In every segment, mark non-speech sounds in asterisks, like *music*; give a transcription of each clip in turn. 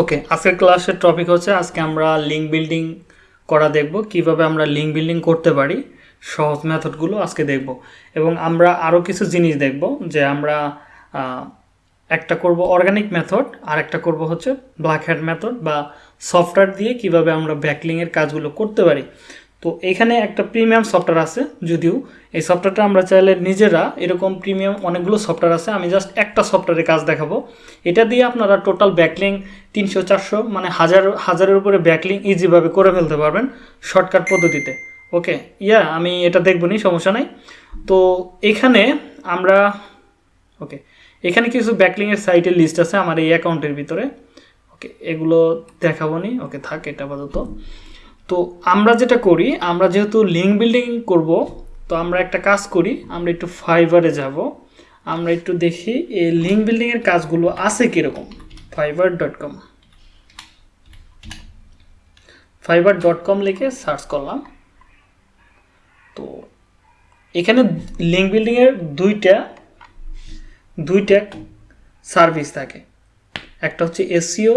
ওকে আজকের ক্লাসের টপিক হচ্ছে, আজকে আমরা লিঙ্ক বিল্ডিং করা দেখব, কীভাবে আমরা লিঙ্ক বিল্ডিং করতে পারি, সহজ মেথডগুলো আজকে দেখব। এবং আমরা আরও কিছু জিনিস দেখব, যে আমরা একটা করব অর্গানিক মেথড আর একটা করব হচ্ছে ব্ল্যাক হ্যাড মেথড বা সফটওয়্যার দিয়ে কীভাবে আমরা ব্যাকলিংয়ের কাজগুলো করতে পারি। তো এখানে একটা প্রিমিয়াম সফটওয়্যার আছে যদিও। এই সফটওয়্যারটা আমরা চাইলে নিজেরা এরকম প্রিমিয়াম অনেকগুলো সফটওয়্যার আছে, আমি জাস্ট একটা সফটওয়্যারের কাজ দেখাবো। এটা দিয়ে আপনারা টোটাল ব্যাকলিং তিনশো, চারশো মানে হাজার, হাজারের উপরে ব্যাকলিং ইজিভাবে করে ফেলতে পারবেন শর্টকাট পদ্ধতিতে। ওকে ইয়া, আমি এটা দেখব নি সমস্যা নাই। তো এখানে আমরা ওকে এখানে কিছু ব্যাকলিংয়ের সাইটের লিস্ট আছে আমার এই অ্যাকাউন্টের ভিতরে। ওকে এগুলো দেখাবো নি ওকে থাক, এটা আপাতত। তো আমরা যেটা করি, আমরা যেহেতু লিঙ্ক বিল্ডিং করব, তো আমরা একটা কাজ করি, আমরা একটু ফাইবারে যাব। আমরা একটু দেখি এই লিঙ্ক বিল্ডিংয়ের কাজগুলো আছে কীরকম। Fiverr dot com Fiverr dot com লিখে সার্চ করলাম। তো এখানে লিঙ্ক বিল্ডিংয়ের দুইটা দুইটা সার্ভিস থাকে। একটা হচ্ছে এসিও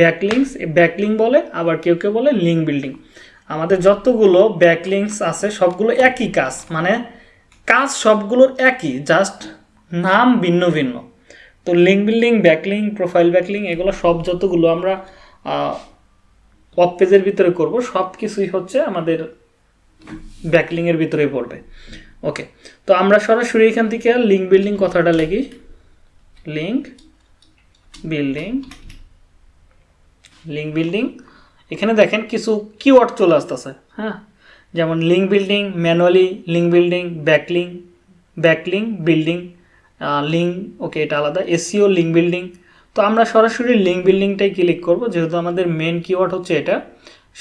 ব্যাকলিংস ব্যাকলিং বলে, আবার কেউ কেউ বলে লিঙ্ক বিল্ডিং আমাদের যতগুলো ব্যাকলিংস আছে, সবগুলো একই কাজ মানে কাজ সবগুলোর একই জাস্ট নাম ভিন্ন ভিন্ন। তো link building backlink profile backlink এগুলো সব যতগুলো আমরা ওয়াব পেজের ভিতরে করব সব কিছুই হচ্ছে আমাদের ব্যাকলিংয়ের ভিতরেই পড়বে। ওকে তো আমরা সরাসরি এখান থেকে লিঙ্ক বিল্ডিং কথাটা লিখি। লিঙ্ক বিল্ডিং লিঙ্ক বিল্ডিং এখানে দেখেন কিছু কিওয়ার্ড চলে আসতেছে হ্যাঁ? যেমন link building manually link building backlink backlink building link okay এটা আলাদা। এসিও লিঙ্ক বিল্ডিং তো আমরা সরাসরি লিঙ্ক বিল্ডিংটাই ক্লিক করব, যেহেতু আমাদের মেন কিওয়ার্ড হচ্ছে এটা,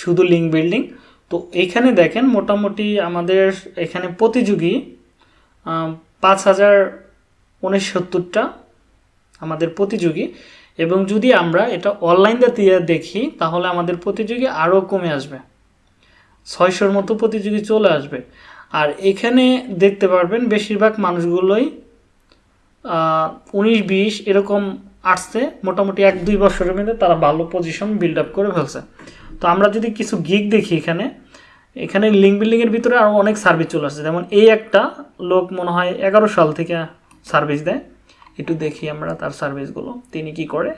শুধু লিঙ্ক বিল্ডিং তো এখানে দেখেন মোটামুটি আমাদের এখানে প্রতিযোগী পাঁচ হাজার উনসত্তরটা আমাদের প্রতিযোগী। এবং যদি আমরা এটা অনলাইন দিয়ে দেখি, তাহলে আমাদের প্রতিযোগী আরও কমে আসবে। ছয়শোর মতো প্রতিযোগী চলে আসবে। আর এখানে দেখতে পারবেন বেশিরভাগ মানুষগুলোই উনিশ, বিশ এরকম আসছে। মোটামুটি এক, দুই বছরের মধ্যে তারা ভালো পজিশন বিল্ড আপ করে ফেলছে। তো আমরা যদি কিছু গিক দেখি এখানে এখানে লিঙ্ক বিল্ডিংয়ের ভিতরে আরও অনেক সার্ভিস চলে আসছে। যেমন এই একটা লোক মনে হয় এগারো সাল থেকে সার্ভিস দেয়। একটু দেখি আমরা তার সার্ভিসগুলো তিনি কি করে?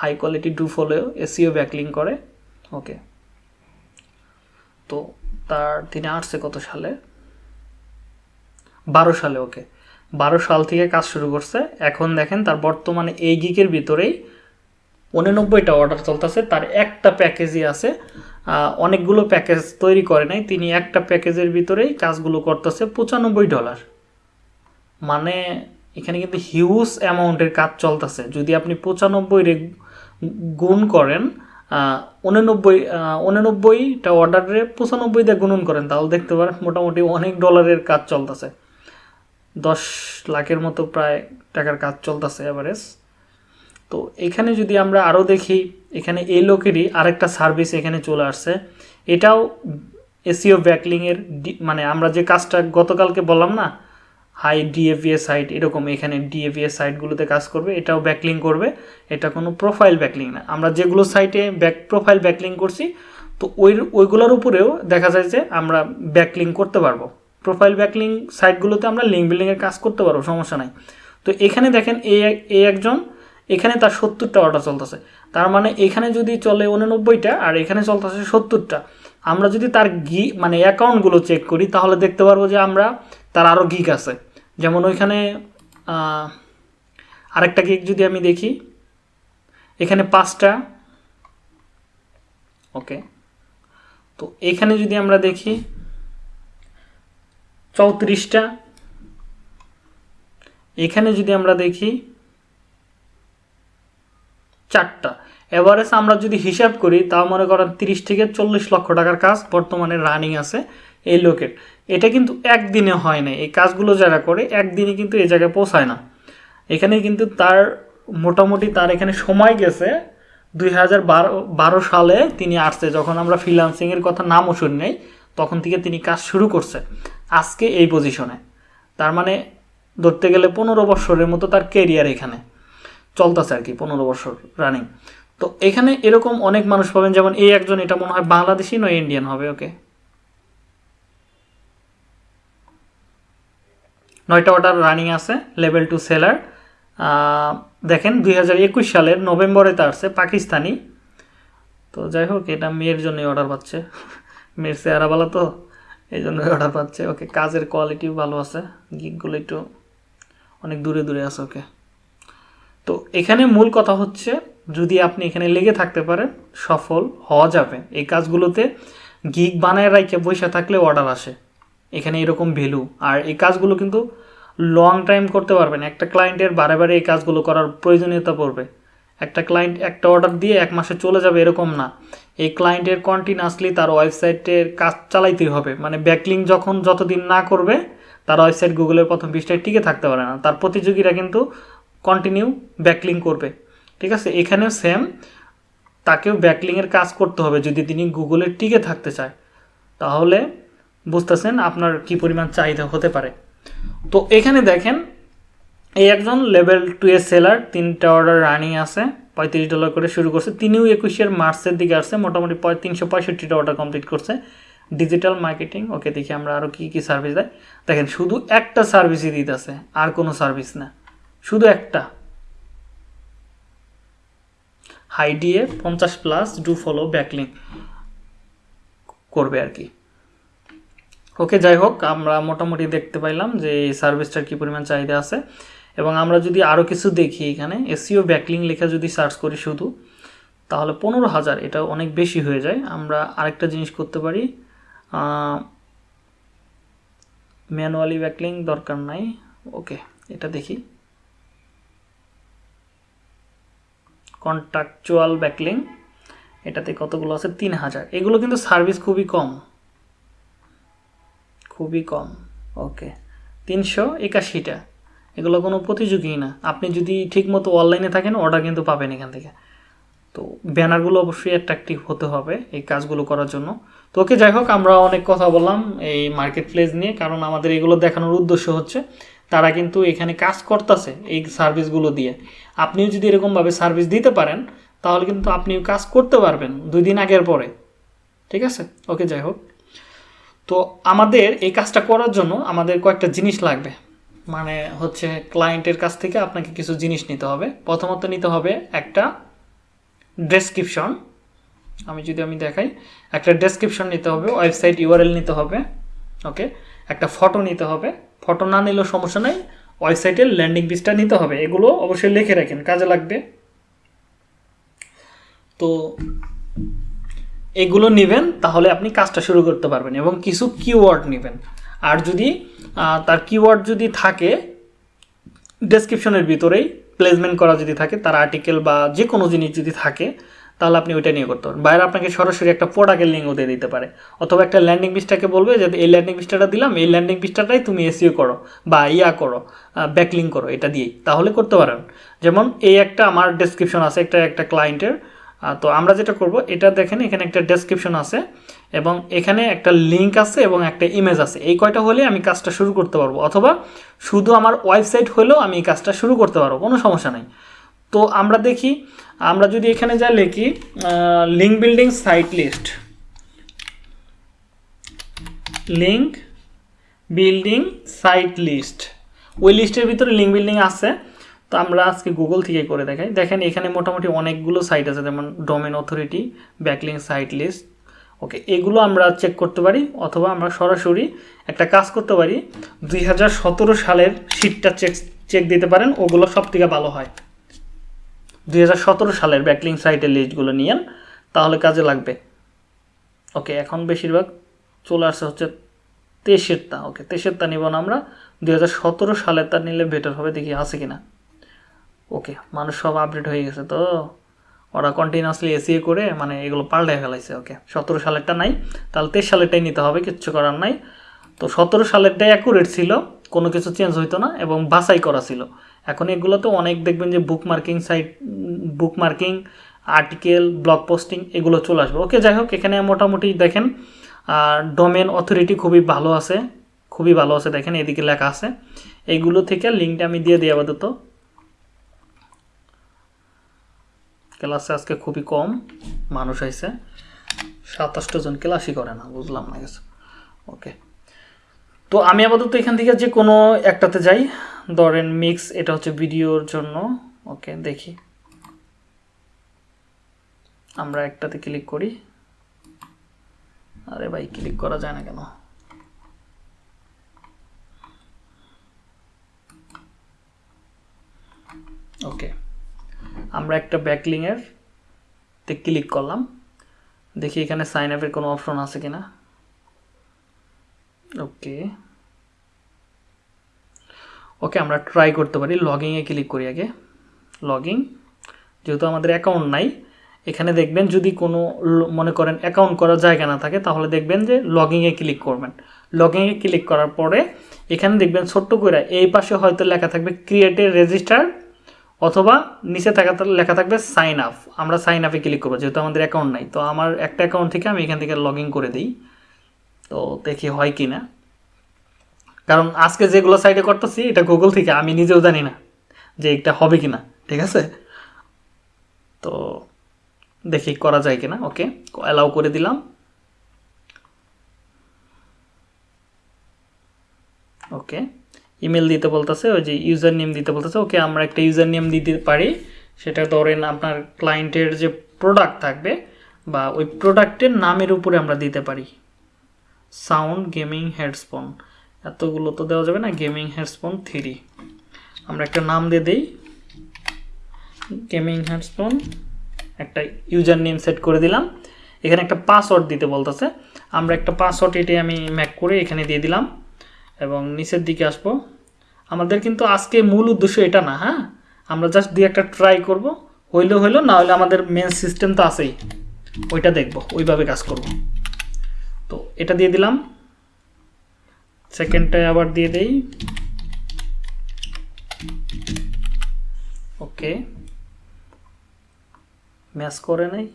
High quality do follow SEO backlink করে। ওকে তো তার তিনি আসছে কত সালে? বারো সালে ওকে বারো সাল থেকে কাজ শুরু করছে। এখন দেখেন তার বর্তমানে এই গিকের ভিতরেই উননব্বইটা অর্ডার চলতেছে। তার একটা প্যাকেজই আছে। অনেকগুলো প্যাকেজ তৈরি করে নাই। তিনি একটা প্যাকেজের ভিতরেই কাজগুলো করতেছে পঁচানব্বই ডলার মানে এখানে কিন্তু হিউজ অ্যামাউন্টের কাজ চলতেছে। যদি আপনি পঁচানব্বই রে গুণ করেন উননব্বই উননব্বইটা অর্ডারে পঁচানব্বই দিয়ে গুণন করেন, তাহলে দেখতে পারেন মোটামুটি অনেক ডলারের কাজ চলতেছে। দশ লাখের মতো প্রায় টাকার কাজ চলতেছে অ্যাভারেজ তো এখানে যদি আমরা আরও দেখি, এখানে এই লোকেরই আরেকটা সার্ভিস এখানে চলে আসছে। এটাও এসিও ব্যাকলিংয়ের মানে আমরা যে কাজটা গতকালকে বললাম না হাই ডিএভিএ সাইট এরকম এখানে ডিএভিএ সাইটগুলোতে কাজ করবে, এটাও ব্যাকলিং করবে। এটা কোনো প্রোফাইল ব্যাকলিং না। আমরা যেগুলো সাইটে ব্যাক প্রোফাইল ব্যাকলিং করছি, তো ওই, ওইগুলোর উপরেও দেখা যায় যে আমরা ব্যাকলিং করতে পারব। প্রোফাইল ব্যাকলিং সাইটগুলোতে আমরা লিঙ্ক বিল্ডিংয়ের কাজ করতে পারব, সমস্যা নাই। তো এখানে দেখেন এই একজন, এখানে তার সত্তরটা অর্ডার চলতেছে। তার মানে এখানে যদি চলে উননব্বইটা, আর এখানে চলতেছে সত্তরটা, আমরা যদি তার গি মানে অ্যাকাউন্টগুলো চেক করি, তাহলে দেখতে পারব যে আমরা, তার আরও গিক আছে। যেমন ওইখানে আরেকটা কেক যদি আমি দেখি, এখানে পাঁচটা, ওকে, তো এখানে যদি আমরা দেখি, চৌত্রিশটা, এখানে যদি আমরা দেখি, চারটা। এভারেজ আমরা যদি হিসাব করি, তাও মনে করেন তিরিশ থেকে চল্লিশ লক্ষ টাকার কাজ বর্তমানে রানিং আছে এই লোকের। এটা কিন্তু একদিনে হয় না এই কাজগুলো যারা করে, একদিনে কিন্তু এই জায়গায় পৌঁছায় না। এখানে কিন্তু তার মোটামুটি তার এখানে সময় গেছে দুই হাজার বারো সালে তিনি আসছে। যখন আমরা ফ্রিলান্সিংয়ের কথা নামও শুনি নাই, তখন থেকে তিনি কাজ শুরু করছে আজকে এই পজিশনে তার মানে ধরতে গেলে পনেরো বছরের মতো তার কেরিয়ার এখানে চলতেছে আর কি, পনেরো বছর রানিং তো এখানে এরকম অনেক মানুষ পাবেন, যেমন এই একজন, এটা মনে হয় বাংলাদেশি নয় ইন্ডিয়ান হবে ওকে নয়টা অর্ডার রানিং আছে লেভেল টু সেলার দেখেন দুই হাজার একুশ সালের নভেম্বরে তা আসছে, পাকিস্তানি। তো যাই হোক, এটা মেয়ের জন্যই অর্ডার পাচ্ছে। *laughs* মেয়ের চেহারাওয়ালা তো, এই জন্যই অর্ডার পাচ্ছে। ওকে, কাজের কোয়ালিটিও ভালো আছে। গিকগুলো একটু অনেক দূরে দূরে আছে ওকে। তো এখানে মূল কথা হচ্ছে, যদি আপনি এখানে লেগে থাকতে পারেন, সফল হওয়া যাবে। এই কাজগুলোতে গিগ বানায় রাইকে বসে থাকলে অর্ডার আসে। এখানে এরকম ভ্যালু আর এই কাজগুলো কিন্তু লং টাইম করতে পারবেন। একটা ক্লায়েন্টের বারে বারে এই কাজগুলো করার প্রয়োজনীয়তা পড়বে। একটা ক্লায়েন্ট একটা অর্ডার দিয়ে এক মাসে চলে যাবে এরকম না। এই ক্লায়েন্টের কন্টিনিউসলি তার ওয়েবসাইটের কাজ চালাইতেই হবে। মানে ব্যাকলিং যখন যতদিন না করবে, তার ওয়েবসাইট গুগলের প্রথম পৃষ্ঠায় টিকে থাকতে পারে না। তার প্রতিযোগীরা কিন্তু কন্টিনিউ ব্যাকলিং করবে। ঠিক আছে? এখানেও সেম তাকেও ব্যাকলিংয়ের কাজ করতে হবে। যদি তিনি গুগলে টিকে থাকতে চায়, তাহলে বুঝতেছেন আপনার কি পরিমাণ চাহিদা হতে পারে। তো এখানে দেখেন, এই একজন লেভেল টু এর সেলার, তিনটা অর্ডার রানিং আছে, পঁয়ত্রিশ ডলার করে শুরু করছে। তিনিও একুশের মার্চের দিকে আসছে, মোটামুটি তিনশো পঁয়ষট্টিটা অর্ডার কমপ্লিট করছে। ডিজিটাল মার্কেটিং ওকে দেখি আমরা আরও কী কী সার্ভিস দেয়। দেখেন, শুধু একটা সার্ভিসই দিতেছে, আর কোনো সার্ভিস না। শুধু একটা। হাইডিএ পঞ্চাশ প্লাস ডু ফলো ব্যাকলিং করবে আর কি। ওকে, যাই হোক, আমরা মোটামুটি দেখতে পাইলাম যে এই সার্ভিসটার কী পরিমাণ চাহিদা আছে। এবং আমরা যদি আরও কিছু দেখি এখানে এসিও ব্যাকলিং লেখা যদি সার্চ করি শুধু, তাহলে পনেরো হাজার এটা অনেক বেশি হয়ে যায়। আমরা আরেকটা জিনিস করতে পারি ম্যানুয়ালি ব্যাকলিং দরকার নাই। ওকে, এটা দেখি। কন্ট্রাকচুয়াল ব্যাকলিং, এটাতে কতগুলো আছে? তিন হাজার। এগুলো কিন্তু সার্ভিস খুবই কম। খুবই কম। ওকে। তিনশো একাশিটা। এগুলো কোনো প্রতিযোগী না। আপনি যদি ঠিকমতো অনলাইনে থাকেন অর্ডার কিন্তু পাবেন এখান থেকে। তো ব্যানারগুলো অবশ্যই অ্যাট্রাকটিভ হতে হবে এই কাজগুলো করার জন্য। তো ওকে, যাই হোক, আমরা অনেক কথা বললাম এই মার্কেট প্লেস নিয়ে, কারণ আমাদের এগুলো দেখানোর উদ্দেশ্য হচ্ছে তারা কিন্তু এখানে কাজ করতেছে এই সার্ভিসগুলো দিয়ে। আপনিও যদি এরকমভাবে সার্ভিস দিতে পারেন, তাহলে কিন্তু আপনিও কাজ করতে পারবেন দুই দিন আগের পরে। ঠিক আছে? ওকে, যাই হোক। তো আমাদের এই কাজটা করার জন্য আমাদের কয়েকটা জিনিস লাগবে। মানে হচ্ছে ক্লায়েন্টের কাছ থেকে আপনাকে কিছু জিনিস নিতে হবে। প্রথমত নিতে হবে একটা ডেসক্রিপশন আমি যদি আমি দেখাই, একটা ডেসক্রিপশন নিতে হবে ওয়েবসাইট ইউআরএল নিতে হবে ওকে একটা ফটো নিতে হবে। ফটো না নিলেও সমস্যা নেই ওয়েবসাইটের ল্যান্ডিং পেজটা নিতে হবে। এগুলো অবশ্যই লিখে রাখেন, কাজে লাগবে। তো এগুলো নেবেন, তাহলে আপনি কাজটা শুরু করতে পারবেন এবং কিছু কিওয়ার্ড নেবেন। আর যদি তার কিওয়ার্ড যদি থাকে ডেসক্রিপশনের ভিতরেই প্লেসমেন্ট করা যদি থাকে, তার আর্টিকেল বা যে কোনো জিনিস যদি থাকে, তাহলে আপনি ওইটা নিয়ে করতে পারেন বাইরে আপনাকে সরাসরি একটা প্রোডাক্টের লিঙ্কও দিয়ে দিতে পারে। অথবা একটা ল্যান্ডিং পিসটাকে বলবে যে, এই ল্যান্ডিং পিসটা দিলাম, এই ল্যান্ডিং পিসটাটাই তুমি এসিও করো বা ইয়া করো ব্যাকলিং করো, এটা দিয়েই। তাহলে করতে পারেন। যেমন, এই একটা আমার ডেসক্রিপশন আছে, একটা একটা ক্লায়েন্টের তো আমরা যেটা করব, এটা দেখেন এখানে একটা ডেসক্রিপশন আছে এবং এখানে একটা লিঙ্ক আছে এবং একটা ইমেজ আছে। এই কয়টা হলে আমি কাজটা শুরু করতে পারব? অথবা শুধু আমার ওয়েবসাইট হলেও আমি এই কাজটা শুরু করতে পারব? কোনো সমস্যা নেই। তো আমরা দেখি, আমরা যদি এখানে যা লিখি link building site list link building site list ওই লিস্টের ভিতরে লিঙ্ক বিল্ডিং আছে। তো আমরা আজকে গুগল থেকে করে দেখাই। দেখেন, এখানে মোটামুটি অনেকগুলো সাইট আছে, যেমন domain authority backlink site list okay এগুলো আমরা চেক করতে পারি, অথবা আমরা সরাসরি একটা কাজ করতে পারি। দুই হাজার সতেরো সালের শিটটা চেক চেক দিতে পারেন, ওগুলো সব থেকে ভালো হয়। দুই হাজার সতেরো সালের ব্যাকলিং সাইটের লিস্টগুলো নিয়েন, তাহলে কাজে লাগবে। ওকে এখন বেশিরভাগ চলে আসছে হচ্ছে তেইশেরটা ওকে তেইশেরটা নিব না আমরা। দুই সালের তা নিলে বেটার হবে, দেখি আছে কিনা। ওকে মানুষ সব আপডেট হয়ে গেছে তো? ওরা কন্টিনিউসলি এসিএ করে মানে এগুলো পাল্টায় ফেলাইছে ওকে সতেরো সালেরটা নাই, তাহলে তেইশ সালেরটাই নিতে হবে, কিচ্ছু করার নাই। তো সতেরো সালেরটাই অ্যাকুরেট ছিল, কোনো কিছু চেঞ্জ হইতো না, এবং বাছাই করা ছিল। এখন এগুলো তো অনেক দেখবেন যে bookmarking site bookmarking article blog posting এগুলো চলে আসবে। ওকে যাই হোক, এখানে মোটামুটি দেখেন ডোমেন অথরিটি খুবই ভালো আছে, খুবই ভালো আছে, দেখেন, এদিকে লেখা আছে। এইগুলো থেকে লিঙ্কটা আমি দিয়ে দিই আপাতত। ক্লাসে আজকে খুবই কম, মানুষ আইছে। সাতাশটা জন ক্লাসই করে না, বুঝলাম না গেছে ওকে তো আমি আপাতত এখান থেকে যে কোনো একটাতে যাই। ধরেন মিক্স এটা হচ্ছে ভিডিওর জন্য। ওকে দেখি। আমরা একটাতে ক্লিক করি। আরে ভাই ক্লিক করা যায় না কেন? ওকে আমরা একটা ব্যাকলিংয়ের তে ক্লিক করলাম। দেখি এখানে সাইন আপের কোনো অপশন আছে কিনা। ওকে ওকে আমরা ট্রাই করতে পারি। লগিংয়ে ক্লিক করি আগে। লগিং যেহেতু আমাদের অ্যাকাউন্ট নাই, এখানে দেখবেন যদি কোনো মনে করেন অ্যাকাউন্ট করার জায়গা না থাকে, তাহলে দেখবেন যে লগিংয়ে ক্লিক করবেন। লগিংয়ে ক্লিক করার পরে এখানে দেখবেন ছোট্ট করে এই পাশে হয়তো লেখা থাকবে ক্রিয়েটে রেজিস্টার অথবা নিচে থাকা লেখা থাকবে সাইন আপ আমরা সাইন আপে ক্লিক করব, যেহেতু আমাদের অ্যাকাউন্ট নাই। তো আমার একটা অ্যাকাউন্ট থেকে আমি এখান থেকে লগ ইন করে দিই। তো দেখি হয় কি না কারণ আজকে যেগুলো সাইডে করতেছি, এটা গুগল থেকে, আমি নিজেও জানি না যে এটা হবে কি না ঠিক আছে? তো দেখি করা যায় কিনা ওকে অ্যালাউ করে দিলাম। ওকে ইমেল দিতে বলতেছে, ওই যে ইউজার নেম দিতে বলতেছে, ওকে আমরা একটা ইউজার নেম দিতে পারি। সেটা ধরেন আপনার ক্লায়েন্টের যে প্রোডাক্ট থাকবে বা ওই প্রোডাক্টের নামের উপরে আমরা দিতে পারি। সাউন্ড গেমিং হেডফোন এতগুলো তো দেওয়া যাবে না গেমিং হেডফোন থ্রি আমরা একটা নাম দিয়ে দিই। গেমিং হেডফোন একটা ইউজার নেম সেট করে দিলাম। এখানে একটা পাসওয়ার্ড দিতে বলতেছে। আমরা একটা পাসওয়ার্ড এটি আমি ম্যাক করে এখানে দিয়ে দিলাম। এবং নিচের দিকে আসব। আমাদের কিন্তু আজকে মূল উদ্দেশ্য এটা না হ্যাঁ? আমরা জাস্ট দিয়ে একটা ট্রাই করব। হইল হইল, না হলে আমাদের মেন সিস্টেম তো আছেই। ওইটা দেখব, ওইভাবে কাজ করব। তো এটা দিয়ে দিলাম। সেকেন্ডটায় আবার দিয়ে দেই। ওকে ম্যাচ করে নাই।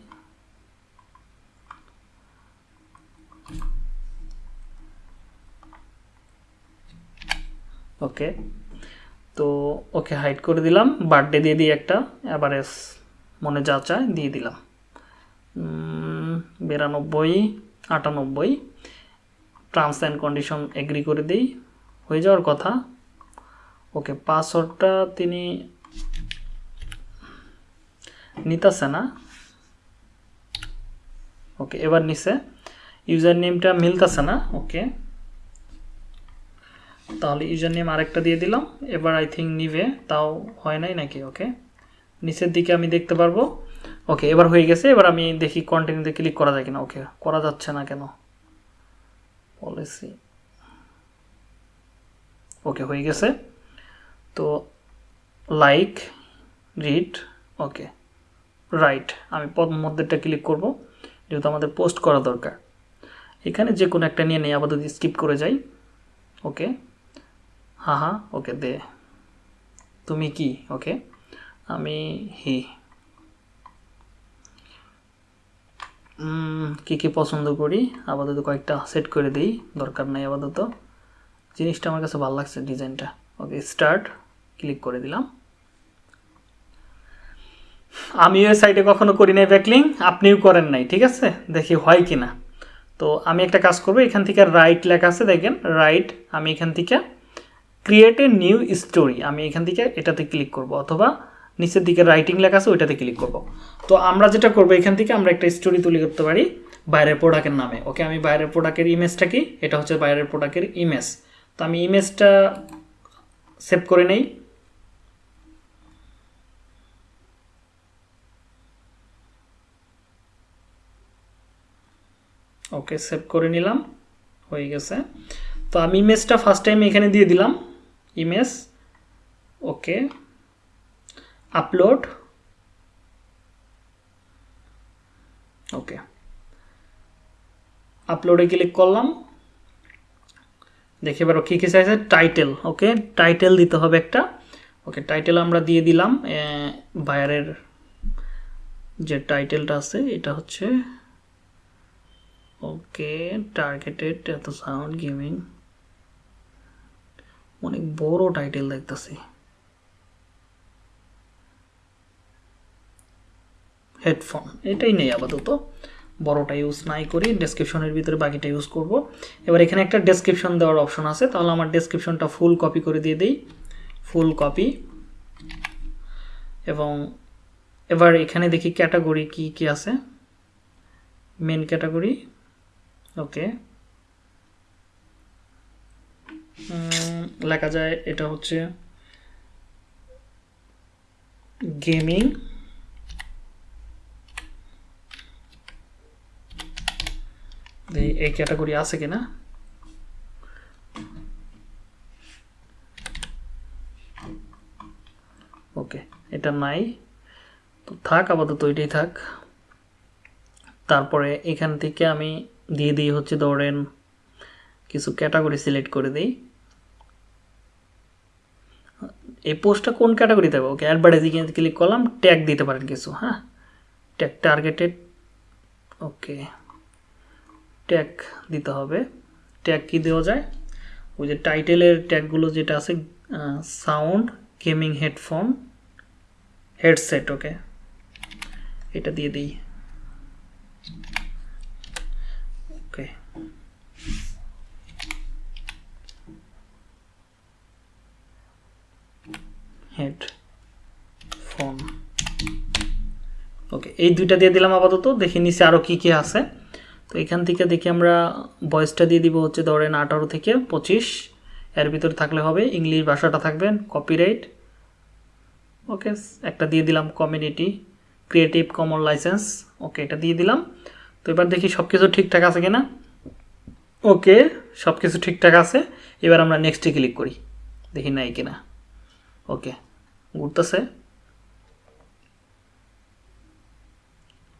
ওকে তো, ওকে হাইড করে দিলাম। বার্থডে দিয়ে দিই একটা। অ্যাভারেজ মনে যা চায় দিয়ে দিলাম। বিরানব্বই, আটানব্বই। টার্মস অ্যান্ড কন্ডিশন এগ্রি করে দিই। হয়ে যাওয়ার কথা। ওকে পাসওয়ার্ডটা তিনি নিতেছে না। ওকে, এবার নিছে। ইউজার নেমটা মিলতেছে না। ওকে। তাহলে ইউজার নেম আরেকটা দিয়ে দিলাম। এবার আই থিঙ্ক নিবে, তাও হয় নাই নাকি? ওকে নিচের দিকে আমি দেখতে পারব। ওকে এবার হয়ে গেছে। এবার আমি দেখি কন্টিনিউতে ক্লিক করা যায় কিনা। ওকে করা যাচ্ছে না কেন? পলিসি ওকে হয়ে গেছে। তো লাইক রিড ওকে রাইট আমি মধ্যেটা ক্লিক করব। যেহেতু আমাদের পোস্ট করা দরকার। এখানে যে কোনো একটা নিয়ে নেই, আপাতত স্কিপ করে যাই। ওকে হ্যাঁ হ্যাঁ ওকে, দে। তুমি কি, ওকে? আমি হি। কি কি পছন্দ করি? আপাতত কয়েকটা সেট করে দিই, দরকার নাই আপাতত। জিনিসটা আমার কাছে ভালো লাগছে, ডিজাইনটা। ওকে স্টার্ট ক্লিক করে দিলাম। আমি ওই সাইটে কখনো করি নাই ব্যাকলিং আপনিও করেন নাই, ঠিক আছে? দেখি হয় কি না তো আমি একটা কাজ করব, এখান থেকে রাইট লেখা আছে, দেখেন রাইট আমি এখান থেকে ক্রিয়েট এ নিউ স্টোরি আমি এখান থেকে এটাতে ক্লিক করব, অথবা নিচের দিকে রাইটিং লেখা আছে, ওইটাতে ক্লিক করব। তো আমরা যেটা করব এখান থেকে, আমরা একটা স্টোরি তৈরি করতে পারি বাইরের প্রোডাক্টের নামে। ওকে আমি বাইরের প্রোডাক্টের ইমেজটা কি? এটা হচ্ছে বাইরের প্রোডাক্টের ইমেজ তো আমি ইমেজটা সেভ করে নেই। ওকে সেভ করে নিলাম, হয়ে গেছে। তো আমি ইমেজটা ফার্স্ট টাইম এখানে দিয়ে দিলাম। ইমেজ, ওকে, আপলোড, ওকে, আপলোডে ক্লিক করলাম। দেখে এবার কী কী চাইছে? টাইটেল, ওকে, টাইটেল দিতে হবে একটা। ওকে, টাইটেল আমরা দিয়ে দিলাম। বায়ারের যে টাইটেলটা আছে, এটা হচ্ছে, ওকে টার্গেটেড এত সাউন্ড গেমিং অনেক বড় টাইটেল দেখতেছি। হেডফোন এটাই নেই আপাতত। বড়টা ইউজ নাই করি ডেসক্রিপশনের ভিতরে বাকিটা ইউজ করব। এবার এখানে একটা ডেসক্রিপশন দেওয়ার অপশন আছে, তাহলে আমার ডেসক্রিপশনটা ফুল কপি করে দিয়ে দিই। ফুল কপি এবং এবার এখানে দেখি ক্যাটাগরি কি কি আছে? মেন ক্যাটাগরি ওকে লেখা যায়, এটা হচ্ছে গেমিং। এই ক্যাটাগরি আছে কিনা? ওকে, এটা নাই। তো থাক, আপাতত এটাই থাক। তারপরে এখান থেকে আমি দিয়ে দিই হচ্ছে ধরেন কিছু ক্যাটাগরি সিলেক্ট করে দিই। এই পোস্টটা কোন ক্যাটাগরি হবে? ওকে অ্যাডভার্টাইজিং ক্লিক করলাম ট্যাগ দিতে পারেন কিছু হ্যাঁ? ট্যাগ টার্গেটেড ওকে ট্যাগ দিতে হবে। ট্যাগ কি দেওয়া যায়? ওই যে টাইটেলের ট্যাগগুলো যেটা আছে sound gaming headphone headset okay এটা দিয়ে দিই ওকে হেড ফোন। ওকে, এই দুইটা দিয়ে দিলাম আপাতত, দেখি নিচে আরও কী কী আছে। তো এখান থেকে দেখি আমরা বয়সটা দিয়ে দিব হচ্ছে ধরেন আঠারো থেকে পঁচিশ। এর ভিতরে থাকলে হবে, ইংলিশ ভাষাটা থাকবেন কপিরাইট ওকে, একটা দিয়ে দিলাম community creative common licence okay, এটা দিয়ে দিলাম। তো এবার দেখি সব কিছু ঠিকঠাক আছে কিনা। ওকে সব কিছু ঠিকঠাক আছে। এবার আমরা নেক্সটে ক্লিক করি। দেখি নাই কিনা। ওকে, ঘুরতেছে।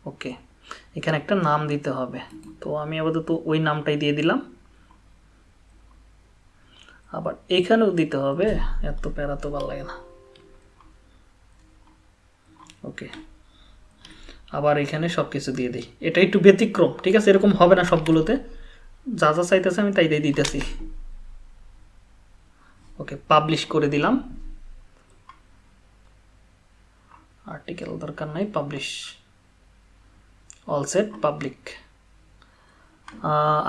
ওকে, এখানে একটা নাম দিতে হবে। তো আমি আপাতত ওই নামটাই দিয়ে দিলাম। আবার এখানেও দিতে হবে, এত প্যারা তো ভালো লাগে না। ওকে, আবার এখানে সব কিছু দিয়ে দিই। এটা একটু ব্যতিক্রম, ঠিক আছে? এরকম হবে না সবগুলোতে। যা যা চাইতেছে আমি তাই তাই দিতেছি। ওকে পাবলিশ করে দিলাম। আর্টিকেল দরকার নাই পাবলিশ অল সেট পাবলিক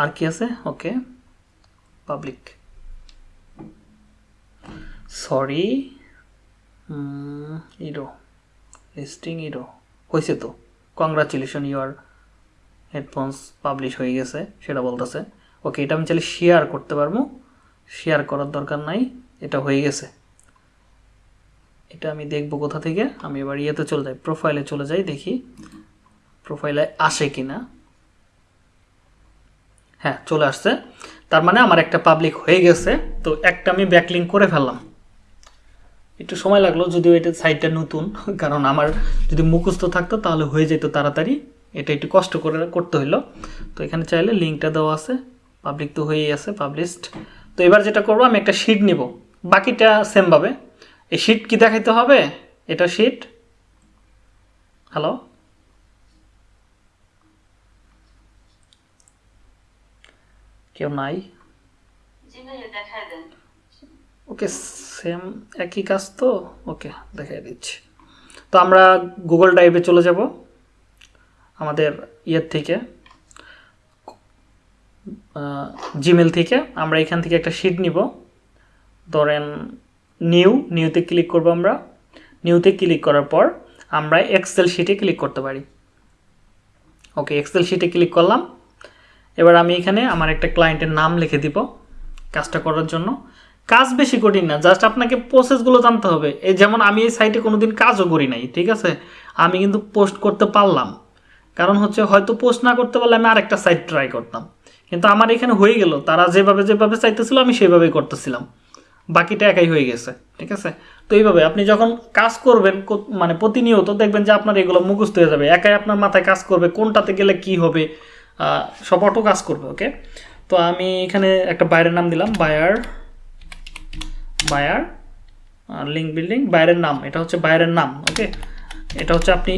আর কি আছে? Okay public sorry error listing error হয়েছে তো। কংগ্রাচুলেশন ইউর হেডফোনস পাবলিশ হয়ে গেছে, সেটা বলতেছে। ওকে এটা আমি চাইলে শেয়ার করতে পারব। শেয়ার করার দরকার নাই, এটা হয়ে গেছে। এটা আমি দেখব কোথা থেকে? আমি এবার ইয়েতে চলে যাই প্রোফাইলে চলে যাই, দেখি প্রোফাইলে আসে কি না হ্যাঁ চলে আসছে। তার মানে আমার একটা পাবলিক হয়ে গেছে, তো একটা আমি ব্যাকলিং করে ফেললাম। একটু সময় লাগল, যদিও এটা সাইটটা নতুন, *laughs* কারণ আমার যদি মুখস্থ থাকতো তাহলে হয়ে যেত তাড়াতাড়ি। এটা একটু কষ্ট করে করতে হইল। তো এখানে চাইলে লিঙ্কটা দেওয়া আছে। পাবলিক তো হয়েই আছে পাবলিশড তো এবার যেটা করব, আমি একটা শিট নিব। বাকিটা সেমভাবে এই শিট কি দেখাইতে হবে? এটা শিট হ্যালো কেউ নাই? ওকে সেম একই কাজ তো? ওকে দেখাই দিচ্ছি। তো আমরা গুগল ড্রাইভে চলে যাব, আমাদের ইয়ের থেকে জিমেল থেকে। আমরা এখান থেকে একটা শিট নিব। ধরেন নিউ নিউতে ক্লিক করব আমরা। নিউতে ক্লিক করার পর আমরা এক্সেল শিটে ক্লিক করতে পারি। ওকে এক্সেল শিটে ক্লিক করলাম। এবার আমি এখানে আমার একটা ক্লায়েন্টের নাম লিখে দিব কাজটা করার জন্য। কাজ বেশি কঠিন না জাস্ট আপনাকে প্রসেসগুলো জানতে হবে। এই যেমন আমি এই সাইটে কোনো দিন কাজও করি নাই, ঠিক আছে? আমি কিন্তু পোস্ট করতে পারলাম। কারণ হচ্ছে হয়তো পোস্ট না করতে পারলে আমি আরেকটা সাইট ট্রাই করতাম। কিন্তু আমার এখানে হয়ে গেল, তারা যেভাবে যেভাবে চাইতেছিল আমি সেভাবেই করতেছিলাম। বাকিটা একাই হয়ে গেছে, ঠিক আছে? তো এইভাবে আপনি যখন কাজ করবেন মানে প্রতিনিয়ত দেখবেন যে আপনার এগুলো মুখস্থ হয়ে যাবে, একাই আপনার মাথায় কাজ করবে, কোনটাতে গেলে কি হবে সব অটো কাজ করবে ওকে তো আমি এখানে একটা বাইরের নাম দিলাম, বায়ার বায়ার লিঙ্ক বিল্ডিং বাইরের নাম, এটা হচ্ছে বাইরের নাম ওকে এটা হচ্ছে আপনি,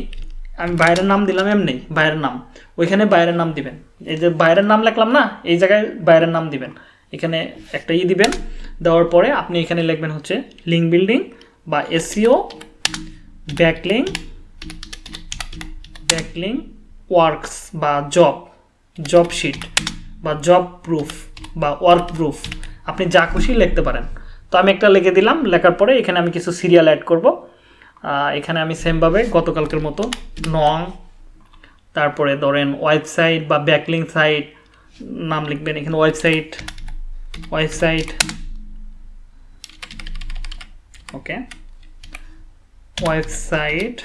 আমি বাইরের নাম দিলাম এমনি, বাইরের নাম, ওইখানে বাইরের নাম দিবেন, এই যে বাইরের নাম লিখলাম না, এই জায়গায় বাইরের নাম দিবেন এখানে একটা ই দিবেন, দেওয়ার পরে আপনি এখানে লিখবেন হচ্ছে লিঙ্ক বিল্ডিং বা এসিও ব্যাকলিং ব্যাকলিং ওয়ার্কস বা জব জব শিট বা জব প্রুফ বা ওয়ার্ক প্রুফ আপনি যা খুশি লিখতে পারেন। তো আমি একটা লিখে দিলাম, লেখার পরে এখানে আমি কিছু সিরিয়াল অ্যাড করব। এখানে আমি সেমভাবে গতকালকের মতো নং, তারপরে ধরেন ওয়েবসাইট বা ব্যাকলিং সাইট নাম লিখবেন এখানে website website okay website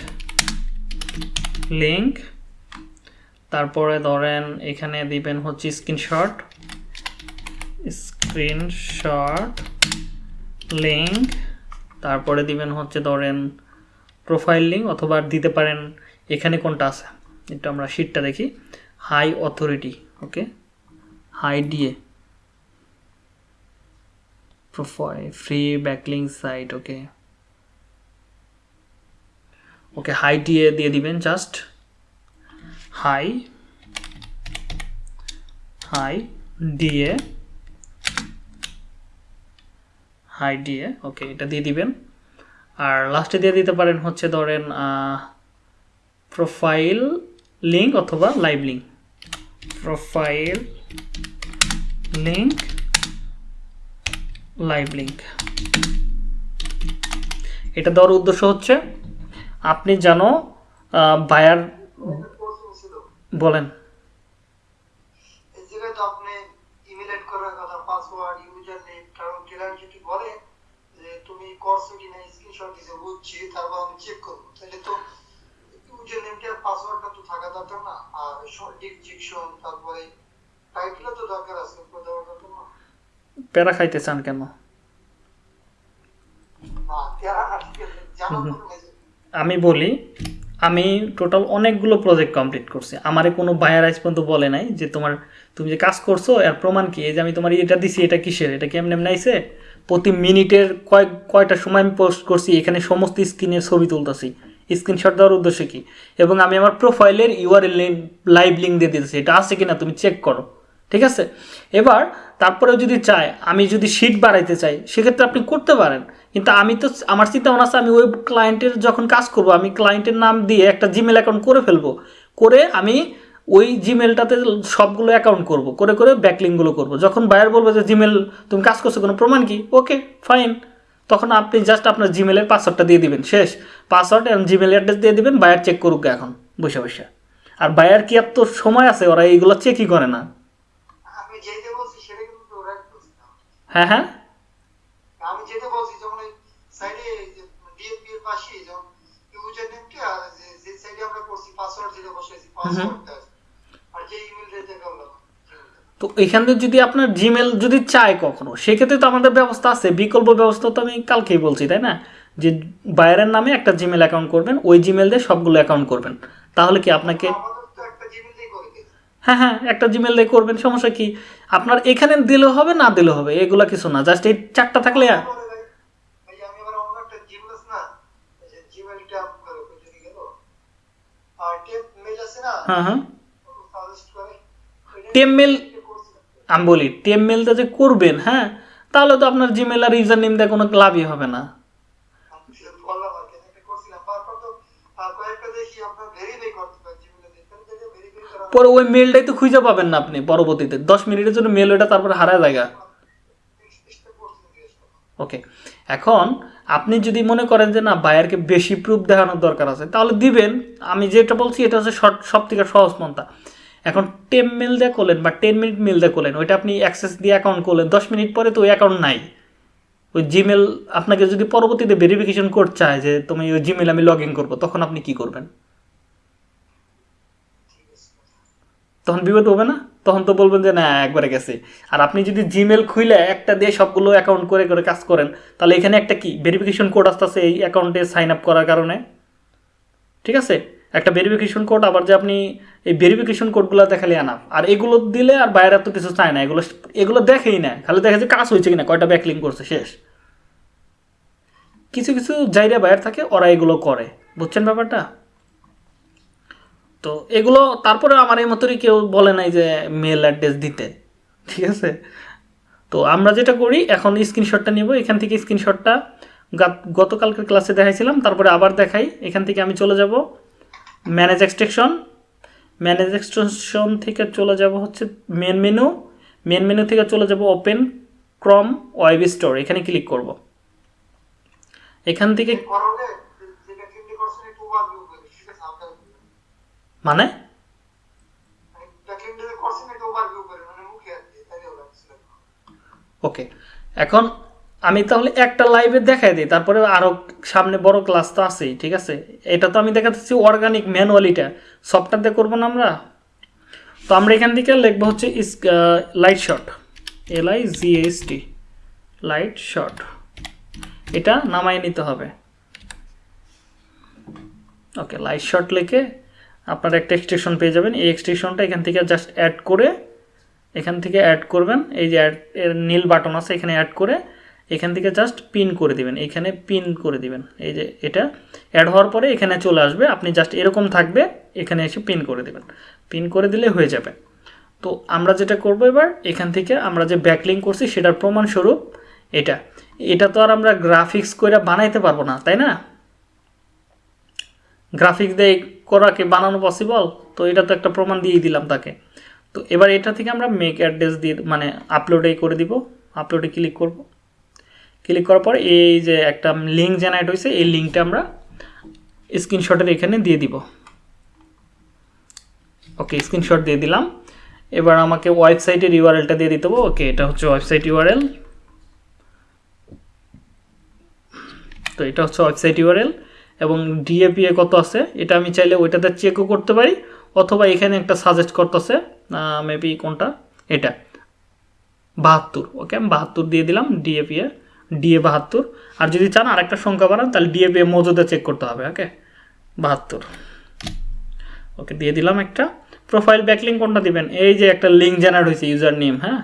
link তারপরে ধরেন এখানে দিবেন হচ্ছে স্ক্রিনশট স্ক্রিনশট লিংক তারপরে দিবেন হচ্ছে ধরেন প্রোফাইল লিঙ্ক অথবা দিতে পারেন এখানে কোনটা আছে? একটু আমরা শিটটা দেখি. High authority okay high DA profile free backlink site okay okay high DA দিয়ে দিবেন just high high DA high DA okay এটা দিয়ে দিবেন। আর লাস্টে দিয়ে দিতে পারেন হচ্ছে ধরেন প্রোফাইল লিঙ্ক অথবা live link profile link live link এটা দেওয়ার উদ্দেশ্য হচ্ছে, আপনি যেন বায়ার বলেন। তারপর টাইটেলও তো দরকার আছে দরকার প্যারা খাইতে চান কেন আমি বলি আমি টোটাল অনেকগুলো প্রজেক্ট কমপ্লিট করছি। আমারে কোনো বায়ার আজ পর্যন্ত বলে নাই যে তোমার তুমি যে কাজ করছ এর প্রমাণ কি? এই যে আমি তোমার এটা দিছি এটা কিসের? এটা কি এমনি আইছে প্রতি মিনিটের কয়েক কয়টা সময় আমি পোস্ট করছি এখানে সমস্ত স্ক্রিনের ছবি তুলতেছি। স্ক্রিনশট দেওয়ার উদ্দেশ্য কি? এবং আমি আমার প্রোফাইলের ইউআরএল লাইভ লিঙ্ক দিয়ে দিতেছি। এটা আছে কিনা তুমি চেক করো। ঠিক আছে? এবার তারপরেও যদি চায়, আমি যদি শিট বাড়াইতে চাই, সেক্ষেত্রে আপনি করতে পারেন। কিন্তু আমি তো আমার চিন্তা আছে, আমি ওই ক্লায়েন্টের যখন কাজ করব, আমি ক্লায়েন্টের নাম দিয়ে একটা জিমেল অ্যাকাউন্ট করে ফেলব। করে আমি ওই জিমেলটাতে সবগুলো অ্যাকাউন্ট করব। করে করে ব্যাকলিংগুলো করব। যখন বায়ার বলব যে জিমেল তুমি কাজ করছ, কোনো প্রমাণ কি? ওকে ফাইন তখন আপনি জাস্ট আপনার জিমেলের পাসওয়ার্ডটা দিয়ে দিবেন। শেষ। পাসওয়ার্ড এবং জিমেল অ্যাড্রেস দিয়ে দিবেন বায়ার চেক করুক এখন, বসে বসে। আর বায়ার কি এত সময় আছে? ওরা এইগুলো চেকই করে না আমি যেতে বলছি সেটা কিন্তু ওরা বলছি না হ্যাঁ হ্যাঁ। আমি যেটা বলছি যেমন ওই সাইডে ডিএমপি এর পাশে যেমন ইউজার নেমটা যে সাইডে আমরা করছি পাসওয়ার্ড যেটা বসাইছি পাসওয়ার্ডটা আর যে ইমেল দিতে গেলাম তো এখান থেকে যদি আপনার জিমেল যদি চায় কখনো সেক্ষেত্রে তো আমাদের ব্যবস্থা আছে বিকল্প ব্যবস্থা তো আমি কালকেই বলছি তাই না? যে বাইরের নামে একটা জিমেল অ্যাকাউন্ট করবেন ওই জিমেল দিয়ে সবগুলো অ্যাকাউন্ট করবেন। তাহলে কি আপনাকে হ্যাঁ হ্যাঁ একটা জিমেল দিয়ে করবেন সমস্যা কি? আপনার এখানে দিলে হবে, না দিলে হবে, এগুলা কিছু না জাস্ট এই চারটা থাকলে হ্যাঁ হ্যাঁ। আমি বলি টেম মেলটা যে করবেন হ্যাঁ তাহলে তো আপনার জিমেল আর ইউজার নেম কোনো লাভই হবে না বললাম আর কি একটা করছিলাম তারপর তো আহ, কয়েকটা দেখি আপনার ভেরিফাই করতে পারেন জিমেলে দেখতে দেখে ভেরিফাই করা পরে ওই মেলটাই তো খুঁজে পাবেন না আপনি পরবর্তীতে। দশ মিনিটের জন্য মেল ওটা তারপরে হারা জায়গা। ওকে এখন আপনি যদি মনে করেন যে না বায়ারকে বেশি প্রুফ দেখানোর দরকার আছে, তাহলে দিবেন। আমি যেটা বলছি, এটা হচ্ছে শর্ট সব থেকে সহজ পন্থা। এখন টেন মেল দিয়ে করলেন বা টেন মিনিট মেল দিয়ে করলেন, ওইটা আপনি অ্যাক্সেস দিয়ে অ্যাকাউন্ট করলেন, দশ মিনিট পরে তো ওই অ্যাকাউন্ট নাই। ওই জিমেল আপনাকে যদি পরবর্তীতে ভেরিফিকেশন কোড চায় যে, তুমি ওই জিমেল আমি লগ ইন করব, তখন আপনি কি করবেন? তখন বিপদ হবে না? তখন তো বলবেন যে, না, একবারে গেছে। আর আপনি যদি জিমেল খুলে একটা দিয়ে সবগুলো অ্যাকাউন্ট করে করে কাজ করেন, তাহলে এখানে একটা কি? ভেরিফিকেশন কোড আসতেছে এই অ্যাকাউন্টে সাইন আপ করার কারণে। ঠিক আছে? একটা ভেরিফিকেশন কোড আবার যে আপনি এই ভেরিফিকেশন কোডগুলো দেখালে আনা। আর এগুলো দিলে আর বাইরে তো কিছু চায় না। এগুলো এগুলো দেখেই না। খালি দেখে যে কাজ হয়েছে কিনা, কয়টা ব্যাকলিং করছে, শেষ। কিছু কিছু জায়গা বাইরে থাকে, ওরা এগুলো করে। বুঝছেন ব্যাপারটা? তো এগুলো তারপরে আমার এই মতোই কেউ বলে নাই যে মেল অ্যাড্রেস দিতে, ঠিক আছে? তো আমরা যেটা করি, এখন স্ক্রিনশটটা নিব, এখান থেকে স্ক্রিনশটটা গতকালকের ক্লাসে দেখাইছিলাম, তারপরে আবার দেখাই, এখান থেকে আমি চলে যাব ম্যানেজ এক্সটেকশন ম্যানেজ এক্সটেনশন থেকে চলে যাব হচ্ছে মেন মেনু মেন মেনু থেকে চলে যাব ওপেন ক্রম ওয়েব স্টোর এখানে ক্লিক করব। এখান থেকে করলে যে- যেটা ক্লিক করছেন একটু ওভারভিউ করে ঠিক আছে হালকা করে। মানে মানে ব্যাকলিং যে করছেন একটু ওভারভিউ করে মানে মুখে আর কি তাহলে হবে ওকে এখন আমি তাহলে একটা লাইভে দেখাই দিই, তারপরে আরও সামনে বড় ক্লাস তো আছেই, ঠিক আছে? এটা তো আমি দেখাচ্ছি অর্গানিক ম্যানুয়ালিটা সফটওয়্যার দিয়ে করব না আমরা? তো আমরা এখান থেকে লিখব হচ্ছে Lightshot L I G S T Lightshot এটা নামাই নিতে হবে। ওকে লাইট শট লিখে আপনার একটা এক্সটেনশন পেয়ে যাবেন। এই এক্সটেনশনটা এখান থেকে জাস্ট অ্যাড করে এখান থেকে অ্যাড করবেন। এই যে অ্যাড এর নীল বাটন আছে, এখানে অ্যাড করে এখান থেকে জাস্ট পিন করে দিবেন। এখানে পিন করে দিবেন। এই যে এটা অ্যাড হওয়ার পরে এখানে চলে আসবে। আপনি জাস্ট এরকম থাকবে, এখানে এসে পিন করে দিবেন। পিন করে দিলে হয়ে যাবে। তো আমরা যেটা করব এবার, এখান থেকে আমরা যে ব্যাকলিং করছি, সেটার প্রমাণস্বরূপ এটা। এটা তো আর আমরা গ্রাফিক্স করে বানাইতে পারব না, তাই না? গ্রাফিক্স দিয়ে করা কি বানানো পসিবল তো এটা তো একটা প্রমাণ দিয়ে দিলাম তাকে। তো এবার এটা থেকে আমরা মেক অ্যাড্রেস দিয়ে মানে আপলোডে করে দিব। আপলোডে ক্লিক করব। ক্লিক করার পর এই যে একটা লিঙ্ক জেনারেট হয়েছে, এই লিঙ্কটা আমরা স্ক্রিনশটের এখানে দিয়ে দিব। ওকে স্ক্রিনশট দিয়ে দিলাম। এবার আমাকে ওয়েবসাইটের ইউআরএলটা দিয়ে দিতে হবে। ওকে এটা হচ্ছে ওয়েবসাইট ইউআরএল তো এটা হচ্ছে ওয়েবসাইট ইউআরএল এবং ডিএপিএ কত আছে? এটা আমি চাইলে ওইটাতে চেকও করতে পারি, অথবা এখানে একটা সাজেস্ট করতেছে মেবি কোনটা? এটা। বাহাত্তর ওকে আমি বাহাত্তর দিয়ে দিলাম ডিএপিএ ডিএ বাহাত্তর। আর যদি চান আরেকটা সংখ্যা বাড়ান, তাহলে ডিএপিএ মজুদে চেক করতে হবে ওকে বাহাত্তর। ওকে দিয়ে দিলাম একটা। প্রোফাইল ব্যাকলিং কোনটা দিবেন? এই যে একটা লিঙ্ক জেনারেট হয়েছে ইউজার নেম হ্যাঁ?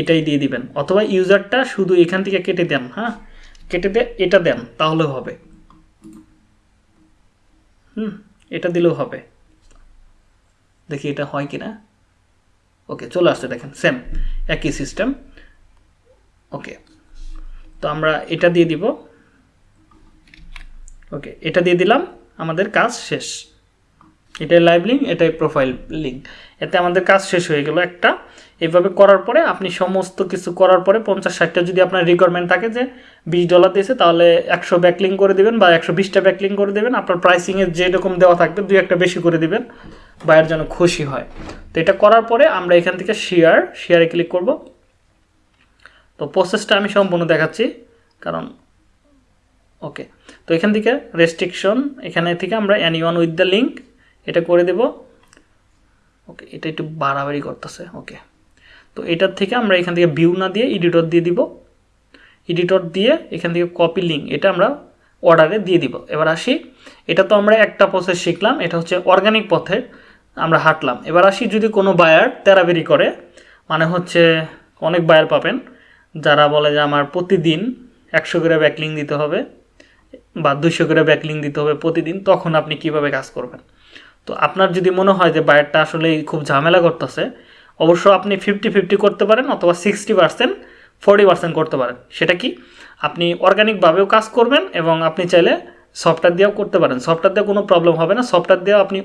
এটাই দিয়ে দিবেন। অথবা ইউজারটা শুধু এখান থেকে কেটে দেন হ্যাঁ? কেটে দিয়ে এটা দেন তাহলেও হবে। হুম, এটা দিলেও হবে। দেখি এটা হয় কি না ওকে, চলে আসছে, দেখেন সেম একই সিস্টেম ওকে, তো আমরা এটা দিয়ে দিব। ওকে, এটা দিয়ে দিলাম, আমাদের কাজ শেষ। এটাই লাইভ লিঙ্ক এটাই প্রোফাইল লিঙ্ক এতে আমাদের কাজ শেষ হয়ে গেল একটা। এভাবে করার পরে আপনি সমস্ত কিছু করার পরে পঞ্চাশ ষাটটা যদি আপনার রিকোয়ারমেন্ট থাকে যে বিশ ডলার দিয়েছে, তাহলে একশো ব্যাকলিং করে দেবেন বা একশো বিশটা ব্যাকলিং করে দেবেন। আপনার প্রাইসিংয়ে যেরকম দেওয়া থাকবে, দুই একটা বেশি করে দিবেন। বায়ের যেন খুশি হয়। তো এটা করার পরে আমরা এখান থেকে শেয়ার শেয়ারে ক্লিক করব। তো প্রসেসটা আমি সম্পূর্ণ দেখাচ্ছি, কারণ ওকে তো এখান থেকে রেস্ট্রিকশন এখানে থেকে আমরা any one with the link এটা করে দেব। ওকে এটা একটু বাড়াবাড়ি করতেছে ওকে তো এটার থেকে আমরা এখান থেকে ভিউ না দিয়ে এডিটর দিয়ে দিব। এডিটর দিয়ে এখান থেকে কপি লিঙ্ক এটা আমরা অর্ডারে দিয়ে দিব। এবার আসি, এটা তো আমরা একটা প্রসেস শিখলাম, এটা হচ্ছে অর্গানিক পথে আমরা হাঁটলাম। এবার আসি যদি কোনো বায়ার তেরাবেরি করে মানে হচ্ছে অনেক বায়ার পাবেন, যারা বলে যে আমার প্রতিদিন একশো করে ব্যাকলিং দিতে হবে বা দুশো করে ব্যাকলিং দিতে হবে প্রতিদিন, তখন আপনি কীভাবে কাজ করবেন? তো আপনার যদি মনে হয় যে বায়ারটা আসলে খুব ঝামেলা করতেছে অবশ্য আপনি ফিফটি ফিফটি করতে পারেন অথবা সিক্সটি পার্সেন্ট ফোরটি পার্সেন্ট করতে পারেন। সেটা কি? আপনি অর্গানিকভাবেও কাজ করবেন এবং আপনি চাইলে সফটওয়্যার দিয়েও করতে পারেন। সফটওয়্যার দিয়ে কোনো প্রবলেম হবে না। সফটওয়্যার দিয়েও আপনি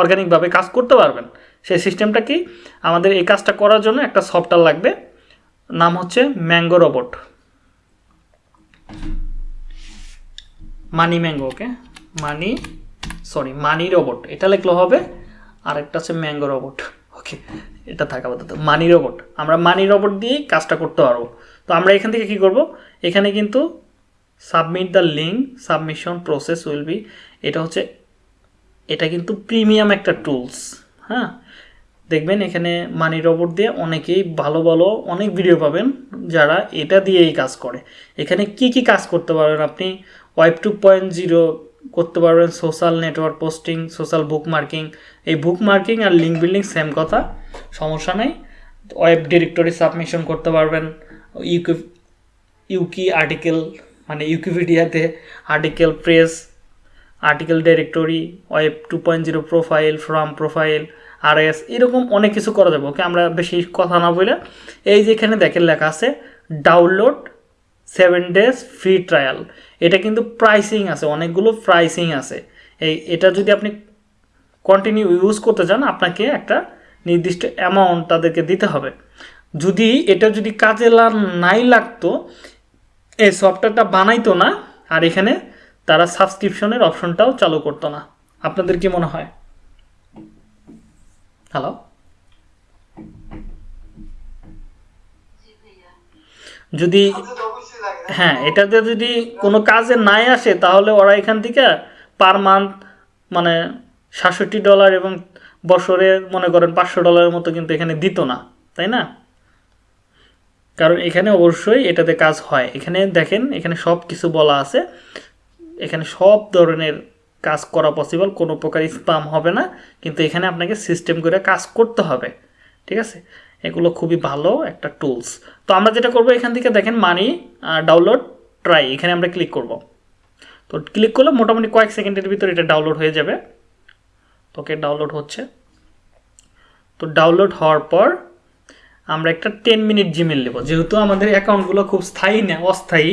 অর্গানিকভাবে কাজ করতে পারবেন। সেই সিস্টেমটা কি? আমাদের এই কাজটা করার জন্য একটা সফটওয়্যার লাগবে। নাম হচ্ছে mango robot. Money mango, okay? Money sorry money robot. এটা লিখলে হবে আর একটা আছে ম্যাঙ্গো রোবট। ওকে। এটা থাকা আপাতত। মানি রোবট আমরা মানি রোবট দিয়েই কাজটা করতে পারব। তো আমরা এখান থেকে কি করব? এখানে কিন্তু submit the link submission process will be এটা হচ্ছে, এটা কিন্তু প্রিমিয়াম একটা টুলস হ্যাঁ? দেখবেন এখানে মানি রোবট দিয়ে অনেকেই ভালো ভালো অনেক ভিডিও পাবেন যারা এটা দিয়েই কাজ করে। এখানে কি কি কাজ করতে পারবেন আপনি? ওয়েব টু পয়েন্ট জিরো করতে পারবেন social network posting social bookmarking এই বুক মার্কিং আর লিঙ্ক বিল্ডিং সেম কথা, সমস্যা নেই। ওয়েব ডিরেক্টরি সাবমিশন করতে পারবেন। ইউকি ইউকি আর্টিকেল মানে ইউকিপিডিয়াতে article press article directory web two point zero profile from profile আর এস এরকম অনেক কিছু করা যাবে। ওকে আমরা বেশি কথা না বলে এই যে এখানে দেখেন লেখা আছে download seven days free trial এটা কিন্তু প্রাইসিং আছে, অনেকগুলো প্রাইসিং আছে। এই, এটা যদি আপনি কন্টিনিউ ইউজ করতে চান, আপনাকে একটা নির্দিষ্ট অ্যামাউন্ট তাদেরকে দিতে হবে। যদি এটা যদি কাজে নাই লাগতো, এই সফটওয়্যারটা বানাইতো না, আর এখানে তারা সাবস্ক্রিপশনের অপশনটাও চালু করতো না। আপনাদের কি মনে হয়? হ্যালো যদি হ্যাঁ এটাতে যদি কোনো কাজে নাই আসে, তাহলে ওরা এখান থেকে পার মান্থ মানে সাতষট্টি ডলার এবং বছরে মনে করেন পাঁচশো ডলারের মতো কিন্তু এখানে দিত না, তাই না? কারণ এখানে অবশ্যই এটাতে কাজ হয়। এখানে দেখেন, এখানে সব কিছু বলা আছে। এখানে সব ধরনের কাজ করা পসিবল কোনো প্রকার স্পাম হবে না। কিন্তু এখানে আপনাকে সিস্টেম করে কাজ করতে হবে, ঠিক আছে? এগুলো খুবই ভালো একটা টুলস তো আমরা যেটা করব, এখান থেকে দেখেন মানি ডাউনলোড ট্রাই এখানে আমরা ক্লিক করব। তো ক্লিক করলে মোটামুটি কয়েক সেকেন্ডের ভিতরে এটা ডাউনলোড হয়ে যাবে। তোকে ডাউনলোড হচ্ছে। তো ডাউনলোড হওয়ার পর আমরা একটা টেন মিনিট জিমেল নেব। যেহেতু আমাদের অ্যাকাউন্টগুলো খুব স্থায়ী না, অস্থায়ী,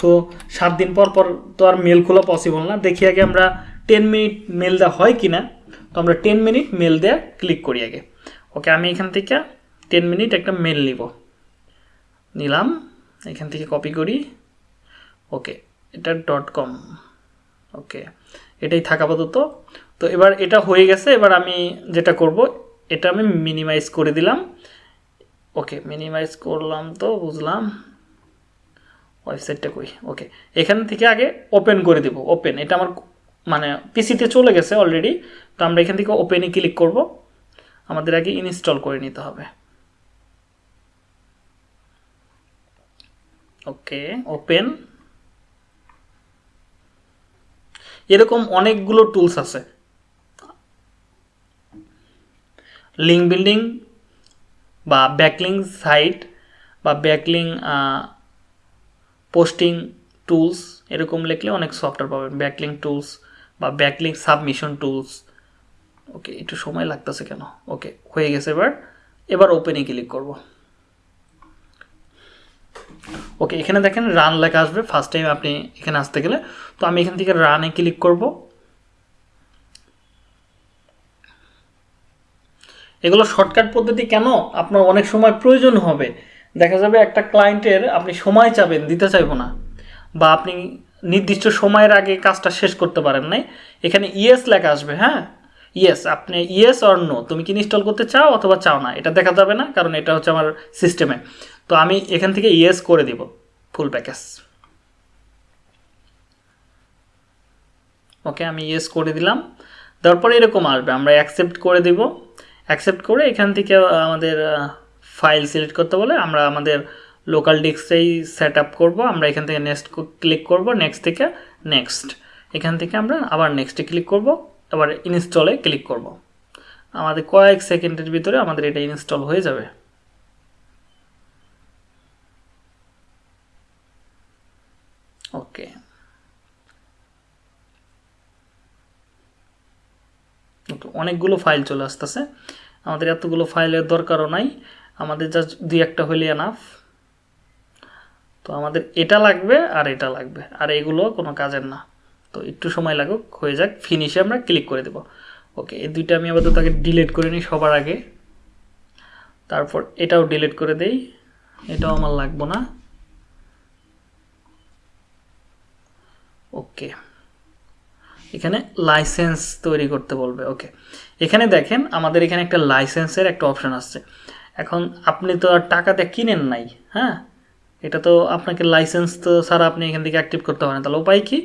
তো সাত দিন পর পর তো আর মেল খোলা পসিবল না। দেখি আগে আমরা টেন মিনিট মেল দেওয়া হয় কি না তো আমরা টেন মিনিট মেল দেওয়া ক্লিক করি আগে। ওকে, আমি এখান থেকে টেন মিনিট একটা মেল নিব। নিলাম, এখান থেকে কপি করি। ওকে এটা ডট কম ওকে এটাই থাকা আপাতত। তো এবার এটা হয়ে গেছে, এবার আমি যেটা করব, এটা আমি মিনিমাইজ করে দিলাম। ওকে মিনিমাইজ করলাম তো, বুঝলাম। ওয়েবসাইটটা কই? ওকে এখান থেকে আগে ওপেন করে দেব ওপেন এটা আমার মানে পিসিতে চলে গেছে অলরেডি তো আমরা এখান থেকে ওপেনে ক্লিক করব। আমাদের আগে ইনস্টল করে নিতে হবে। ওকে ওপেন এরকম অনেকগুলো টুলস আছে। লিঙ্ক বিল্ডিং বা ব্যাকলিং সাইট বা ব্যাকলিং পোস্টিং টুলস এরকম লিখলে অনেক সফটওয়্যার পাবেন। ব্যাকলিং টুলস বা ব্যাকলিং সাবমিশন টুলস ওকে, একটু সময় লাগতেছে কেন? ওকে, হয়ে গেছে এবার। এবার ওপেনে ক্লিক করব। ওকে এখানে দেখেন রান লেখা আসবে। ফার্স্ট টাইম আপনি এখানে আসতে গেলে। তো আমি এখান থেকে রানে ক্লিক করব। এগুলো শর্টকাট পদ্ধতি কেন? আপনার অনেক সময় প্রয়োজন হবে। দেখা যাবে একটা ক্লায়েন্টের আপনি সময় চাবেন, দিতে চাইব না। বা আপনি নির্দিষ্ট সময়ের আগে কাজটা শেষ করতে পারেন নাই। এখানে ইয়েস লেখা আসবে হ্যাঁ? ইয়েস আপনি ইয়েস অর নো তুমি কি ইনস্টল করতে চাও অথবা চাও না? এটা দেখা যাবে না, কারণ এটা হচ্ছে আমার সিস্টেমে তো আমি এখান থেকে ইয়েস করে দিব ফুল প্যাকেজ ওকে আমি ইয়েস করে দিলাম। তারপরে এরকম আসবে, আমরা অ্যাকসেপ্ট করে দিব। অ্যাকসেপ্ট করে এখান থেকে আমাদের ফাইল সিলেক্ট করতে বলে আমরা আমাদের লোকাল ডিস্কটাই সেট আপ করব। আমরা এখান থেকে নেক্সট ক্লিক করব নেক্সট থেকে নেক্সট এখান থেকে আমরা আবার নেক্সটে ক্লিক করব, আবার ইনস্টলে ক্লিক করব। আমাদের কয়েক সেকেন্ডের ভিতরে আমাদের এটা ইনস্টল হয়ে যাবে। ওকে অনেকগুলো ফাইল চলে আসতেছে। আমাদের এতগুলো ফাইলের দরকারও নাই। আমাদের জাস্ট দুই একটা হইলে এনাফ তো আমাদের এটা লাগবে আর এটা লাগবে। আর এগুলো কোনো কাজের না। তো একটু সময় লাগুক, হয়ে যাক। ফিনিশে আমরা ক্লিক করে দেব। ওকে এই দুইটা আমি আপাতত তাকে ডিলিট করে নিই সবার আগে। তারপর এটাও ডিলিট করে দেই। এটাও আমার লাগবো না। ওকে এখানে লাইসেন্স তৈরি করতে বলবে ওকে এখানে দেখেন আমাদের এখানে একটা লাইসেন্সের একটা অপশান আসছে। এখন আপনি তো আর টাকাতে কিনেন নাই হ্যাঁ? এটা তো আপনাকে লাইসেন্স তো ছাড়া আপনি এখান থেকে অ্যাক্টিভ করতে পারেন। তাহলে উপায় কি?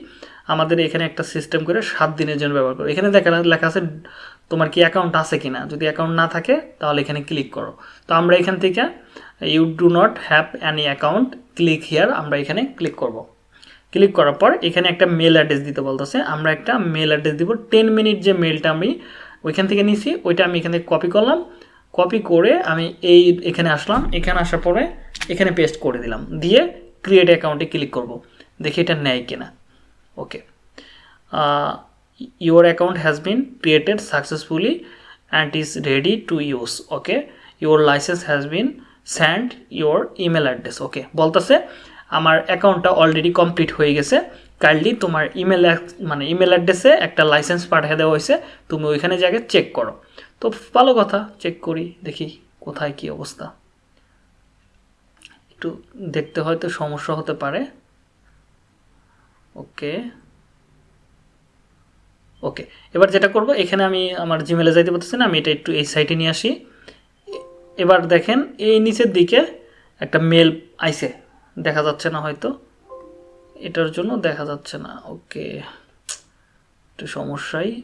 আমাদের এখানে একটা সিস্টেম করে সাত দিনের জন্য ব্যবহার করো। এখানে দেখা লেখা আছে তোমার কি অ্যাকাউন্ট আছে কি না যদি অ্যাকাউন্ট না থাকে, তাহলে এখানে ক্লিক করো। তো আমরা এখান থেকে you do not have any account click here আমরা এখানে ক্লিক করব। ক্লিক করার পর এখানে একটা মেল অ্যাড্রেস দিতে বলতেছে। আমরা একটা মেল অ্যাড্রেস দিব। টেন মিনিট যে মেলটা আমি ওইখান থেকে নিছি, ওইটা আমি এখান থেকে কপি করলাম। কপি করে আমি এই এখানে আসলাম। এখানে আসার পরে এখানে পেস্ট করে দিলাম। দিয়ে ক্রিয়েট অ্যাকাউন্টে ক্লিক করব। দেখি এটা নেয় কিনা। Okay your account has been created successfully and is ready to use okay your licence has been sent your email address okay বলতেছে আমার অ্যাকাউন্টটা অলরেডি কমপ্লিট হয়ে গেছে। কাইন্ডলি তোমার ইমেল মানে ইমেল অ্যাড্রেসে একটা লাইসেন্স পাঠিয়ে দেওয়া হয়েছে। তুমি ওইখানে জায়গায় চেক করো। তো ভালো কথা চেক করি, দেখি কোথায় কি অবস্থা। একটু দেখতে হয়তো সমস্যা হতে পারে। ওকে। ওকে, এবার যেটা করব, এখানে আমি আমার জিমেলে যাইতে পারতেছি না, আমি এটা একটু এই সাইটে নিয়ে আসি। এবার দেখেন, এই নিচের দিকে একটা মেল আইছে। দেখা যাচ্ছে না হয়তো। এটার জন্য দেখা যাচ্ছে না। ওকে। একটু সমস্যাই।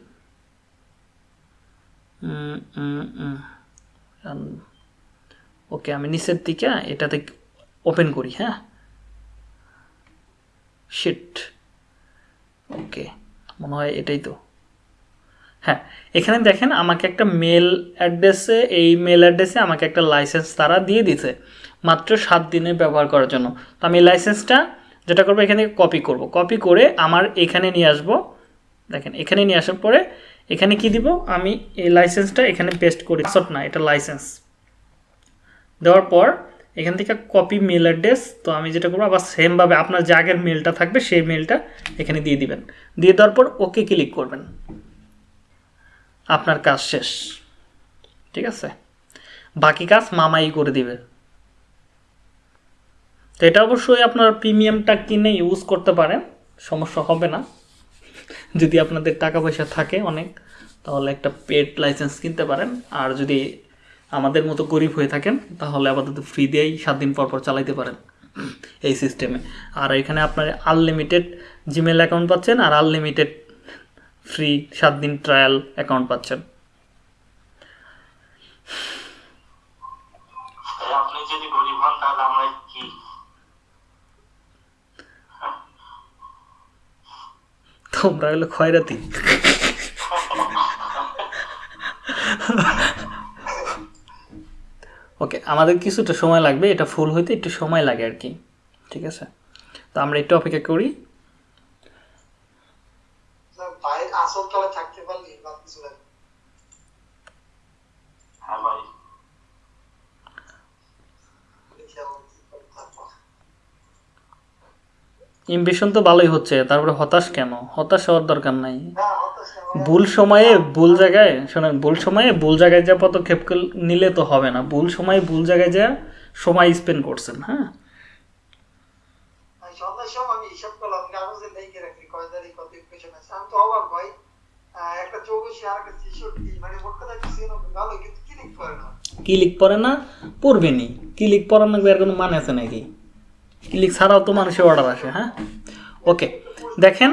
ওকে আমি নিচের দিকে এটাতে ওপেন করি হ্যাঁ? Sheet okay. মনে হয় এটাই তো। হ্যাঁ এখানে দেখেন আমাকে একটা মেল অ্যাড্রেসে এই মেল অ্যাড্রেসে আমাকে একটা লাইসেন্স তারা দিয়ে দিছে মাত্র সাত দিনে ব্যবহার করার জন্য। তো আমি লাইসেন্সটা যেটা করব এখান থেকে কপি করব। কপি করে আমার এখানে নিয়ে আসব। দেখেন, এখানে নিয়ে আসার পরে এখানে কি দিব? আমি এই লাইসেন্সটা এখানে পেস্ট করি। সট না, এটা লাইসেন্স দেওয়ার পর এখান থেকে কপি মেল অ্যাড্রেস তো আমি যেটা করব, আবার সেমভাবে আপনার যে আগের মেলটা থাকবে, সেই মেলটা এখানে দিয়ে দিবেন। দিয়ে দেওয়ার পর ওকে ক্লিক করবেন। আপনার কাজ শেষ। ঠিক আছে? বাকি কাজ মামাই করে দিবে। তো এটা অবশ্যই আপনার প্রিমিয়ামটা কিনে ইউজ করতে পারেন, সমস্যা হবে না। যদি আপনাদের টাকা পয়সা থাকে অনেক, তাহলে একটা পেড লাইসেন্স কিনতে পারেন। আর যদি আমাদের মতো গরিব হয়ে থাকেন, তাহলে আপাতত ফ্রি দিয়েই সাত দিন পর পর চালাইতে পারেন এই সিস্টেমে আর এখানে আপনার আনলিমিটেড জিমেল অ্যাকাউন্ট পাচ্ছেন, আর আনলিমিটেড ফ্রি সাত দিন ট্রায়াল অ্যাকাউন্ট পাচ্ছেন। তোমরা হলো খয়রাতি। ওকে আমাদের কিছুটা সময় লাগবে এটা ফুল হইতে একটু সময় লাগে আর কি। ঠিক আছে? তো আমরা একটু অপেক্ষা করি। আসল থাকতে পারলে বা কিছু হ্যাঁ ভাই। ইমপ্রেশন তো ভালোই হচ্ছে তারপরে হতাশ কেন? হতাশ হওয়ার দরকার নাই। ভুল সময়ে ভুল জায়গায় শোনেন ভুল সময়ে ভুল জায়গায় যা পদক্ষেপ নিলে তো হবে না। ভুল সময়ে ভুল জায়গায় যা সময় স্পেন্ড করছেন হ্যাঁ আমি সন্ধ্যার সময় আমি হিসাব করলাম কাগজে লিখে রাখি কয় তারিখ কত ইকুয়েশন আছে আমি তো অবাক ভাই আহ, একটা চৌকশি আর একটা ছেষট্টি মানে মোট কথা কিছু ভালো কিন্তু কি লিখ করে না না পড়বেনি কি লিখ পড়ানো এর কোনো মানে আছে নাকি কি লিখ ছাড়াও তো মানুষের অর্ডার আসে হ্যাঁ ওকে দেখেন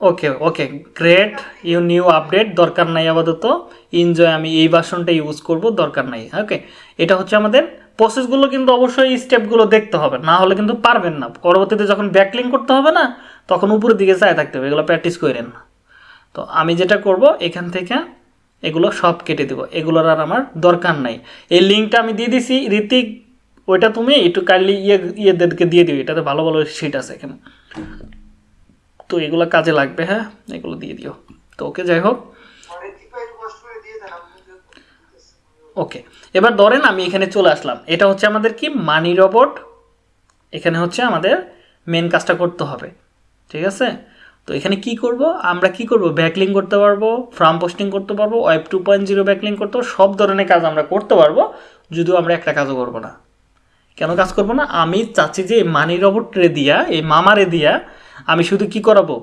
okay okay great you new update দরকার নাই আপাতত এনজয় আমি এই ভার্সনটা ইউজ করব দরকার নাই ওকে এটা হচ্ছে আমাদের প্রসেসগুলো কিন্তু অবশ্যই স্টেপগুলো দেখতে হবে না হলে কিন্তু পারবেন না পরবর্তীতে যখন ব্যাকলিং করতে হবে না তখন উপরের দিকে চায় থাকতে হবে এগুলো প্র্যাকটিস করেন তো আমি যেটা করব, এখান থেকে এগুলো সব কেটে দেবো। এগুলোর আর আমার দরকার নাই। এই লিঙ্কটা আমি দিয়ে দিছি। ঋতিক, ওইটা তুমি একটু কাইন্ডলি ইয়ে ইয়েদেরকে দিয়ে দিও। এটাতে ভালো ভালো সিট আছে এখানে। তো এগুলো কাজে লাগবে হ্যাঁ? এগুলো দিয়ে দিও। তো ওকে, যাই হোক। ওকে। এবার ধরেন আমি এখানে চলে আসলাম। এটা হচ্ছে আমাদের কি? মানি রবট এখানে হচ্ছে আমাদের মেন কাজটা করতে হবে। ঠিক আছে? তো এখানে কি করব? আমরা কি করব? ব্যাকলিং করতে পারব ফ্রাম পোস্টিং করতে পারব web two point zero backlink করতে পারব, সব ধরনের কাজ আমরা করতে পারব, যদিও আমরা একটা কাজও করব না। কেন কাজ করব না? আমি চাচ্ছি যে মানি রবটরে দিয়া, এই মামারে দিয়া আমি শুধু কি করাবো?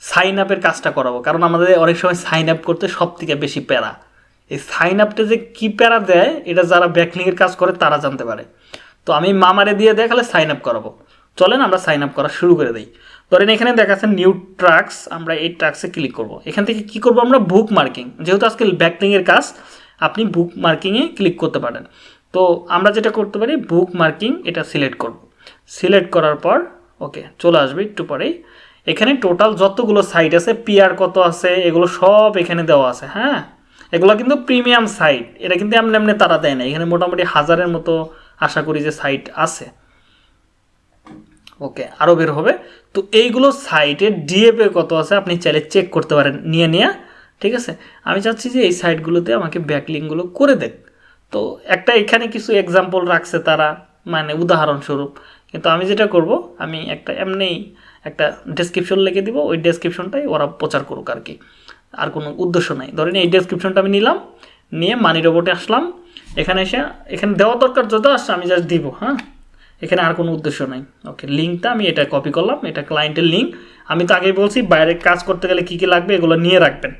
সাইন আপের কাজটা করাবো। কারণ আমাদের অনেক সময় সাইন আপ করতে সব থেকে বেশি প্যারা। এই সাইন আপটা যে কী প্যারা দেয়, এটা যারা ব্যাকলিংয়ের কাজ করে তারা জানতে পারে। তো আমি মামারে দিয়ে দেখালে সাইন আপ করাবো। চলেন আমরা সাইন আপ করা শুরু করে দিই। ধরেন এখানে দেখাচ্ছে নিউ ট্রাক্স আমরা এই ট্রাক্সে ক্লিক করব। এখান থেকে কি করব আমরা? বুক মার্কিং যেহেতু আজকে ব্যাকলিংয়ের কাজ, আপনি বুক মার্কিংয়ে ক্লিক করতে পারেন। তো আমরা যেটা করতে পারি বুক মার্কিং এটা সিলেক্ট করব। সিলেক্ট করার পর ওকে চলে আসবে একটু পরেই। এখানে টোটাল যতগুলো সাইট আছে পিআর কত আছে, এগুলো সব এখানে দেওয়া আছে হ্যাঁ? এগুলো কিন্তু প্রিমিয়াম সাইট এটা কিন্তু এমনি এমনি তারা দেয় না। এখানে মোটামুটি হাজারের মতো আশা করি যে সাইট আছে। ওকে আরও বের হবে। তো এইগুলো সাইটের ডিএপে কত আছে আপনি চাইলে চেক করতে পারেন। নিয়ে নিয়ে, ঠিক আছে? আমি চাচ্ছি যে এই সাইটগুলোতে আমাকে ব্যাকলিংগুলো করে দেখ তো একটা এখানে কিছু এক্সাম্পল রাখছে তারা মানে উদাহরণস্বরূপ। কিন্তু আমি যেটা করব, আমি একটা এমনি একটা ডেসক্রিপশন লিখে দিব। ওই ডেসক্রিপশনটাই ওরা প্রচার করুক আর কি। আর কোনো উদ্দেশ্য নাই। ধরেন এই ডেসক্রিপশনটা আমি নিলাম, নিয়ে মানি রোবটে আসলাম। এখানে এসে, এখানে দেওয়া দরকার যত আসছে আমি জাস্ট দিব হ্যাঁ? এখানে আর কোনো উদ্দেশ্য নাই। ওকে লিঙ্কটা আমি এটা কপি করলাম, এটা ক্লায়েন্টের লিঙ্ক আমি তো আগেই বলছি, বাইরে কাজ করতে গেলে কী কী লাগবে এগুলো নিয়ে রাখবেন।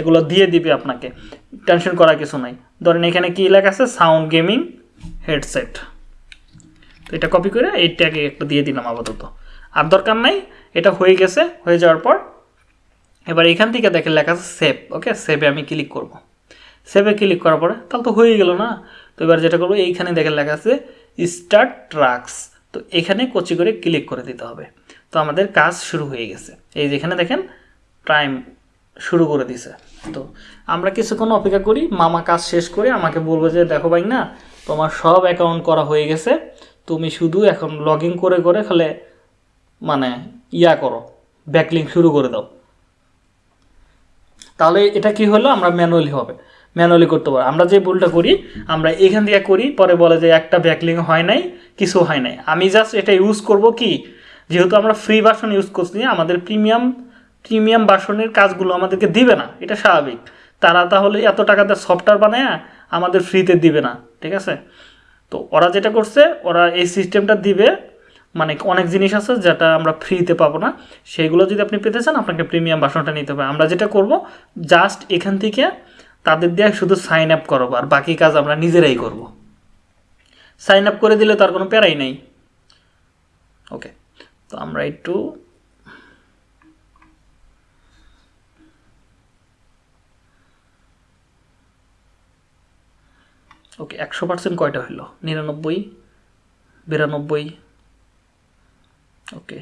এগুলো দিয়ে দিবে আপনাকে টেনশন করার কিছু নাই। ধরেন এখানে কী লেখা আছে? সাউন্ড গেমিং হেডসেট তো এটা কপি করে এই ট্যাগে একটা দিয়ে দিলাম আপাতত। আর দরকার নাই, এটা হয়ে গেছে, হয়ে যাওয়ার পর এবার এখান থেকে দেখে লেখা আছে সেভ ওকে সেভে আমি ক্লিক করব। সেভে ক্লিক করার পরে, তাহলে তো হয়ে গেল না? তো এবার যেটা করব, এইখানে দেখে লেখা আছে স্টার্ট ট্রাক্স তো এখানে কচি করে ক্লিক করে দিতে হবে। তো আমাদের কাজ শুরু হয়ে গেছে। এই যেখানে দেখেন টাইম শুরু করে দিছে। তো আমরা কিছুক্ষণ অপেক্ষা করি, মামা কাজ শেষ করে আমাকে বলব যে, দেখো ভাই না তোমার সব অ্যাকাউন্ট করা হয়ে গেছে। তুমি শুধু এখন লগ করে করে খালে মানে ইয়া করো ব্যাকলিং শুরু করে দাও। তাহলে এটা কি হলো? আমরা ম্যানুয়ালি হবে। ম্যানুয়ালি করতে পারব আমরা যে ভুলটা করি, আমরা এখান থেকে করি, পরে বলে যে একটা ব্যাকলিং হয় নাই, কিছু হয় নাই। আমি জাস্ট এটা ইউজ করব কি? যেহেতু আমরা ফ্রি ভার্সন ইউজ করছি, আমাদের প্রিমিয়াম প্রিমিয়াম ভার্সনের কাজগুলো আমাদেরকে দিবে না। এটা স্বাভাবিক। তারা তাহলে এত টাকাতে সফটওয়্যার বানায় আমাদের ফ্রিতে দিবে না, ঠিক আছে? তো ওরা যেটা করছে, ওরা এই সিস্টেমটা দিবে। মানে অনেক জিনিস আছে যেটা আমরা ফ্রিতে পাবো না। সেগুলো যদি আপনি পেতে চান, আপনাকে প্রিমিয়াম বাসনটা নিতে হবে। আমরা যেটা করব জাস্ট এখান থেকে তাদের দিয়ে শুধু সাইন আপ করব, আর বাকি কাজ আমরা নিজেরাই করব। সাইন আপ করে দিলে তার কোনো প্যারাই নেই। ওকে তো আমরা একটু ওকে একশো পার্সেন্ট কয়টা হইল নিরানব্বই, বিরানব্বই। ওকে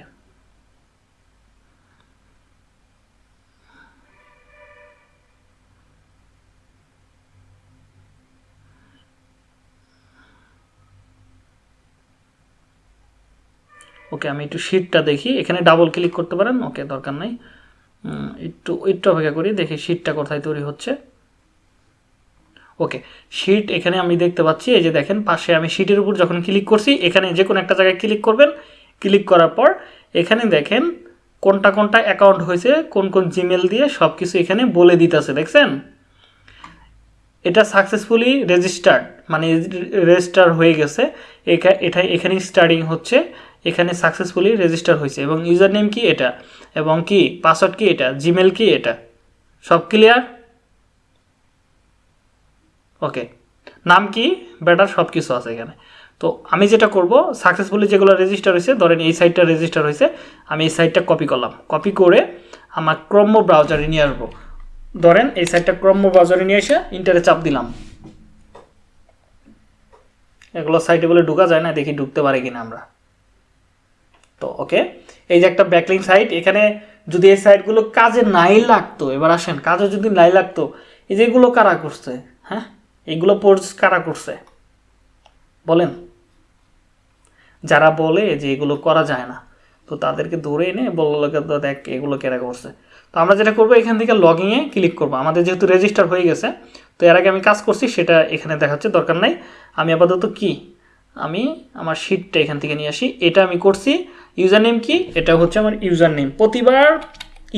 ওকে আমি একটু শিটটা দেখি। এখানে ডাবল ক্লিক করতে পারেন, ওকে দরকার নাই। একটু একটু অপেক্ষা করি, দেখি শিটটা কোথায় তৈরি হচ্ছে। ওকে শিট এখানে আমি দেখতে পাচ্ছি, এই যে দেখেন, পাশে আমি শিটের উপর যখন ক্লিক করছি, এখানে যে কোনো একটা জায়গায় ক্লিক করবেন। ক্লিক করার পর, এখানে দেখেন কোনটা কোনটা অ্যাকাউন্ট হয়েছে, কোন কোন জিমেল দিয়ে সব কিছু এখানে বলে দিতেছে, দেখছেন? এটা সাকসেসফুলি রেজিস্টার্ড মানে রেজিস্টার হয়ে গেছে। এটা এখানে স্টার্টিং হচ্ছে। এখানে সাকসেসফুলি রেজিস্টার হয়েছে। এবং ইউজার নেম কি এটা? এবং কি পাসওয়ার্ড কি এটা? জিমেল কি এটা? সব ক্লিয়ার ওকে নাম কি? বেটার সব কিছু আছে এখানে। তো আমি যেটা করব সাকসেসফুলি যেগুলো রেজিস্টার হয়েছে, ধরেন এই সাইটটা রেজিস্টার হয়েছে, আমি এই সাইটটা কপি করলাম। কপি করে আমার ক্রম্য ব্রাউজারে নিয়ে আসব। ধরেন এই সাইটটা ক্রম্য ব্রাউজারে নিয়ে এসে ইন্টারে চাপ দিলাম। এগুলো সাইটে বলে ঢুকা যায় না, দেখি ঢুকতে পারে কিনা আমরা। তো ওকে এই যে একটা ব্যাকলিং সাইট এখানে যদি এই সাইটগুলো কাজে নাই লাগতো, এবার আসেন, কাজে যদি নাই লাগতো, এই যেগুলো কারা করছে হ্যাঁ? এগুলো পোর্স কারা করছে? বলেন। যারা বলে যে এগুলো করা যায় না, তো তাদেরকে ধরে এনে বলল দেখ এগুলো কেরা করছে। তো আমরা যেটা করব, এখান থেকে লগিংয়ে ক্লিক করব। আমাদের যেহেতু রেজিস্টার হয়ে গেছে, তো এর আগে আমি কাজ করছি, সেটা এখানে দেখাচ্ছে, দরকার নাই। আমি আপাতত কি? আমি আমার শিটটা এখান থেকে নিয়ে আসি। এটা আমি করছি ইউজার নেম কি? এটা হচ্ছে আমার ইউজার নেম প্রতিবার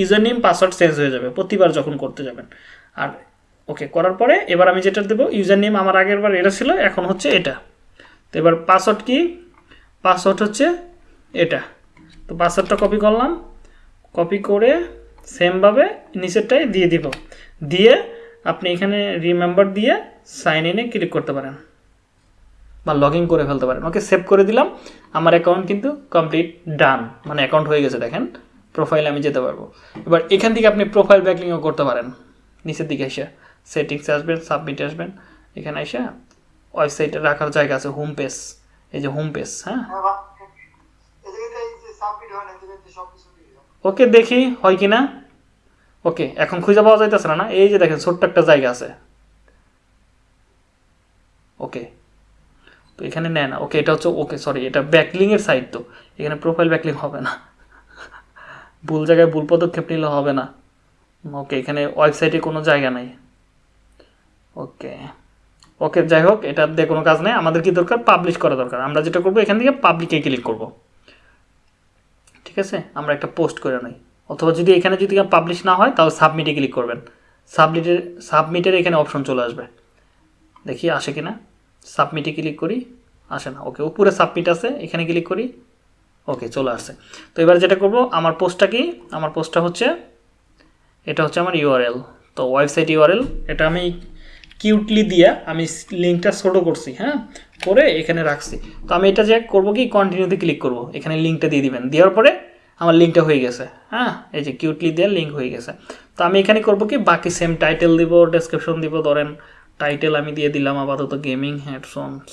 ইউজার নেম পাসওয়ার্ড চেঞ্জ হয়ে যাবে, প্রতিবার যখন করতে যাবেন। আর, ওকে, করার পরে এবার আমি যেটা দেবো ইউজার নেম আমার আগের বার এটা ছিল, এখন হচ্ছে এটা। তো এবার পাসওয়ার্ড কি? পাসওয়ার্ড হচ্ছে এটা। তো পাসওয়ার্ডটা কপি করলাম। কপি করে সেমভাবে নিচেরটাই দিয়ে দিব। দিয়ে আপনি এখানে রিমেম্বার দিয়ে সাইন ইনে ক্লিক করতে পারেন। বা লগ ইন করে ফেলতে পারেন। ওকে সেভ করে দিলাম। আমার অ্যাকাউন্ট কিন্তু কমপ্লিট ডান মানে অ্যাকাউন্ট হয়ে গেছে, দেখেন। প্রোফাইলে আমি যেতে পারব। এবার এখান থেকে আপনি প্রোফাইল ব্যাকলিংও করতে পারেন। নিচের দিকে এসে সেটিংসে আসবেন সাবমিটে আসবেন। এখানে এসে ওয়েবসাইটে রাখার জায়গা আছে হোম পেজ এই যে হোম পেজ হ্যাঁ? ওকে, দেখি হয় কি না ওকে, এখন খুঁজে পাওয়া যাইতেছে না না? এই যে দেখেন, ছোট্ট একটা জায়গা আছে। ওকে তো এখানে নেয় না। ওকে, এটা হচ্ছে ওকে সরি এটা ব্যাকলিংয়ের সাইড তো। এখানে প্রোফাইল ব্যাকলিং হবে না। ভুল জায়গায় ভুল পদক্ষেপ নিলে হবে না। ওকে, এখানে ওয়েবসাইটে কোনো জায়গা নাই। ওকে ওকে, যাই হোক, এটা দিয়ে কোনো কাজ নেই। আমাদের কি দরকার? পাবলিশ করা দরকার। আমরা যেটা করব, এখান থেকে পাবলিকে ক্লিক করব। ঠিক আছে? আমরা একটা পোস্ট করে নিই। অথবা যদি এখানে যদি পাবলিশ না হয়, তাহলে সাবমিটে ক্লিক করবেন। সাবমিটের সাবমিটের এখানে অপশন চলে আসবে। দেখি আসে কি না সাবমিটে ক্লিক করি, আসে না। ওকে, উপরে সাবমিট আছে, এখানে ক্লিক করি, ওকে, চলে আসছে তো এবার যেটা করব, আমার পোস্টটা কি? আমার পোস্টটা হচ্ছে, এটা হচ্ছে আমার ইউআরএল তো ওয়েবসাইট ইউআরএল এটা আমি কিউটলি দিয়ে আমি লিঙ্কটা ছোটো করছি হ্যাঁ? করে এখানে রাখছি। তো আমি এটা যে করব কি? কন্টিনিউতে ক্লিক করব। এখানে লিঙ্কটা দিয়ে দিবেন। দেওয়ার পরে আমার লিঙ্কটা হয়ে গেছে হ্যাঁ? এই যে কিউটলি দিয়ে লিঙ্ক হয়ে গেছে। তো আমি এখানে করব কি? বাকি সেম টাইটেল দিব ডেসক্রিপশন দিব, ধরেন টাইটেল আমি দিয়ে দিলাম, আপাতত গেমিং হেডফোনস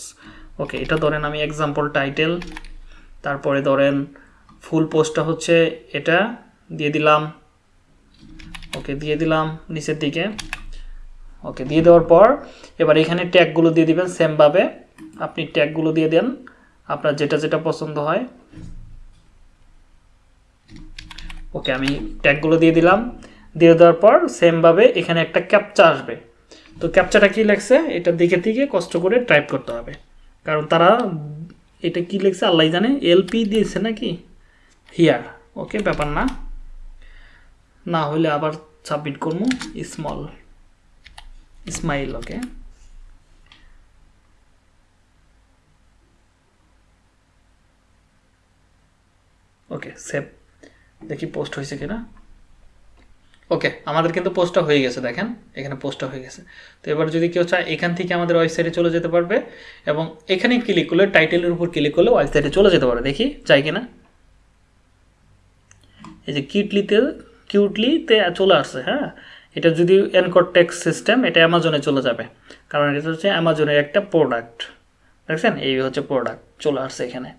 ওকে এটা ধরেন আমি এক্সাম্পল টাইটেল তারপরে ধরেন ফুল পোস্টটা হচ্ছে এটা, দিয়ে দিলাম। ওকে দিয়ে দিলাম নিচের দিকে। ওকে দিয়ে দেওয়ার পর এবার এখানে ট্যাগগুলো দিয়ে দিবেন সেমভাবে আপনি ট্যাগগুলো দিয়ে দেন, আপনার যেটা যেটা পছন্দ হয়। ওকে আমি ট্যাগগুলো দিয়ে দিলাম। দিয়ে দেওয়ার পর সেমভাবে এখানে একটা ক্যাপচা আসবে। তো ক্যাপচাটা কি লেখছে? এটা দেখে দিকে কষ্ট করে টাইপ করতে হবে। কারণ তারা এটা কি লিখছে? আল্লাহ জানে। এলপি দিয়েছে নাকি? হিয়ার ওকে ব্যাপার না। না হলে আবার সাবমিট করব। Small smile okay okay save দেখি পোস্ট হয়েছে কিনা। ওকে আমাদের কিন্তু পোস্টটা হয়ে গেছে, দেখেন, এখানে পোস্টটা হয়ে গেছে। তো এবার যদি কেউ চায়, এখান থেকে আমাদের ওয়েবসাইটে চলে যেতে পারবে এবং এখানে ক্লিক করলে টাইটেলের উপর ক্লিক করলে ওয়েবসাইটে চলে যেতে পারবে। দেখি, চাই কিনা? এই যে কিউটলিতে কিউটলিতে চলে আসছে হ্যাঁ? এটা যদি এনকোড টেক্স সিস্টেম এটা অ্যামাজনে চলে যাবে। কারণ এটা হচ্ছে অ্যামাজনের একটা প্রোডাক্ট দেখছেন? এই হচ্ছে প্রোডাক্ট চলে আসছে এখানে।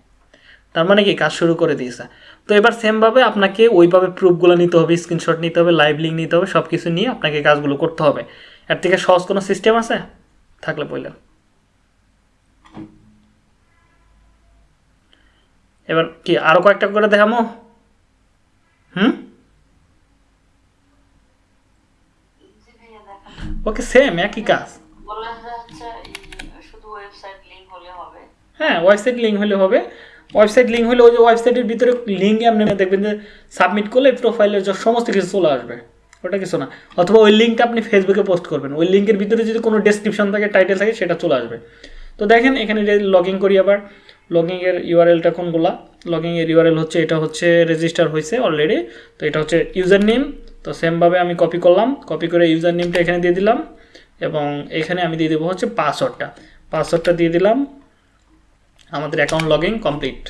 তার মানে কি? কাজ শুরু করে দিয়েছে। তো এবার সেমভাবে আপনাকে ওইভাবে প্রুফগুলো নিতে হবে স্ক্রিনশট নিতে হবে লাইভ লিঙ্ক নিতে হবে সব কিছু নিয়ে আপনাকে কাজগুলো করতে হবে। এর থেকে সহজ কোনো সিস্টেম আছে? থাকলে বললেন। এবার কি আরও কয়েকটা করে দেখামো হুম? ওকে সেম একই কাজ। হ্যাঁ ওয়েবসাইট লিঙ্ক হলে হবে। ওয়েবসাইট লিঙ্ক হলে ওই যে ওয়েবসাইটের ভিতরে লিঙ্কে আপনি দেখবেন যে সাবমিট করলে প্রোফাইলের সমস্ত কিছু চলে আসবে। ওটা কিছু না। অথবা ওই লিঙ্কটা আপনি ফেসবুকে পোস্ট করবেন। ওই লিঙ্কের ভিতরে যদি কোনো ডেসক্রিপশন থাকে টাইটেল থাকে, সেটা চলে আসবে। তো দেখেন, এখানে লগ ইন করি আবার। লগিংয়ের ইউআরএলটা কোনগুলা? লগিংয়ের ইউআরএল হচ্ছে, এটা হচ্ছে রেজিস্টার হয়েছে অলরেডি তো এটা হচ্ছে ইউজার নেম তো সেমভাবে আমি কপি করলাম। কপি করে ইউজার নেমটা এখানে দিয়ে দিলাম। এবং এখানে আমি দিয়ে দেবো হচ্ছে পাসওয়ার্ডটা পাসওয়ার্ডটা দিয়ে দিলাম। আমাদের অ্যাকাউন্ট লগিং কমপ্লিট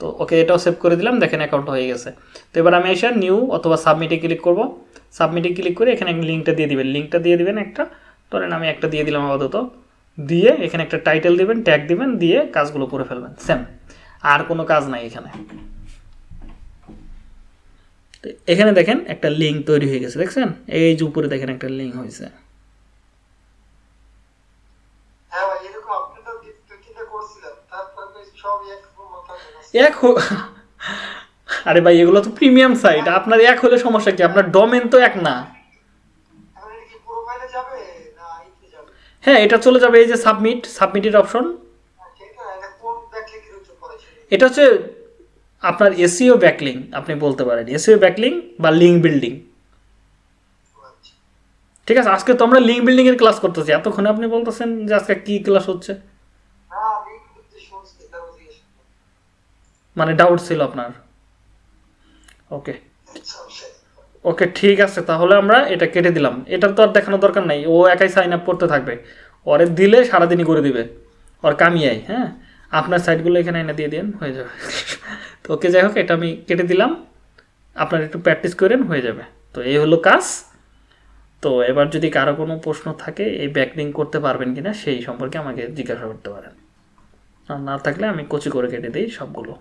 তো ওকে এটাও সেভ করে দিলাম, দেখেন অ্যাকাউন্ট হয়ে গেছে। তো এবার আমি এসে নিউ অথবা সাবমিটে ক্লিক করব। সাবমিটে ক্লিক করে এখানে লিঙ্কটা দিয়ে দিবেন। লিঙ্কটা দিয়ে দিবেন একটা, ধরেন আমি একটা দিয়ে দিলাম আপাতত। দিয়ে এখানে একটা টাইটেল দিবেন ট্যাগ দিবেন, দিয়ে কাজগুলো করে ফেলবেন। সেম আর কোনো কাজ নাই এখানে। এখানে দেখেন একটা লিঙ্ক তৈরি হয়ে গেছে, দেখছেন? এই যে উপরে দেখেন একটা লিঙ্ক হয়েছে হ্যাঁ ভাই এরকম আপনি তো দুই তিনটা করছিলেন তারপর সব এক মতো এক আরে ভাই এগুলো তো প্রিমিয়াম সাইট আপনার এক হলে সমস্যা কি? আপনার ডোমেন তো এক না। হ্যাঁ এটা চলে যাবে এই যে সাবমিট সাবমিটের অপশন এটা হচ্ছে আপনার এসিও ব্যাকলিং আপনি বলতে পারেন। এসিও ব্যাকলিং বা লিঙ্ক বিল্ডিং আচ্ছা। ঠিক আছে আজকে তো আমরা লিঙ্ক বিল্ডিংয়ের ক্লাস করতেছি। এতক্ষণে আপনি বলতেছেন যে আজকে কী ক্লাস হচ্ছে না আমি কিন্তু শুনছি তারপর জিজ্ঞেস মানে ডাউট ছিল আপনার। ওকে ওকে ঠিক আছে, তাহলে আমরা এটা কেটে দিলাম। এটা তো আর দেখানোর দরকার নাই, ও একাই সাইন আপ করতে থাকবে। ওরে দিলে সারাদিনই করে দিবে, ওর কামিয়াই হ্যাঁ? আপনার সাইটগুলো এখানে এনে দিয়ে দিন হয়ে যাবে। তো ওকে যাই হোক, এটা আমি কেটে দিলাম। আপনার একটু প্র্যাকটিস করেন, হয়ে যাবে। তো এই হলো কাজ। তো এবার যদি কারও কোনো প্রশ্ন থাকে, এই ব্যাকলিং করতে পারবেন কিনা, সেই সম্পর্কে আমাকে জিজ্ঞাসা করতে পারেন। আর না থাকলে আমি কচি করে কেটে দিই সবগুলো।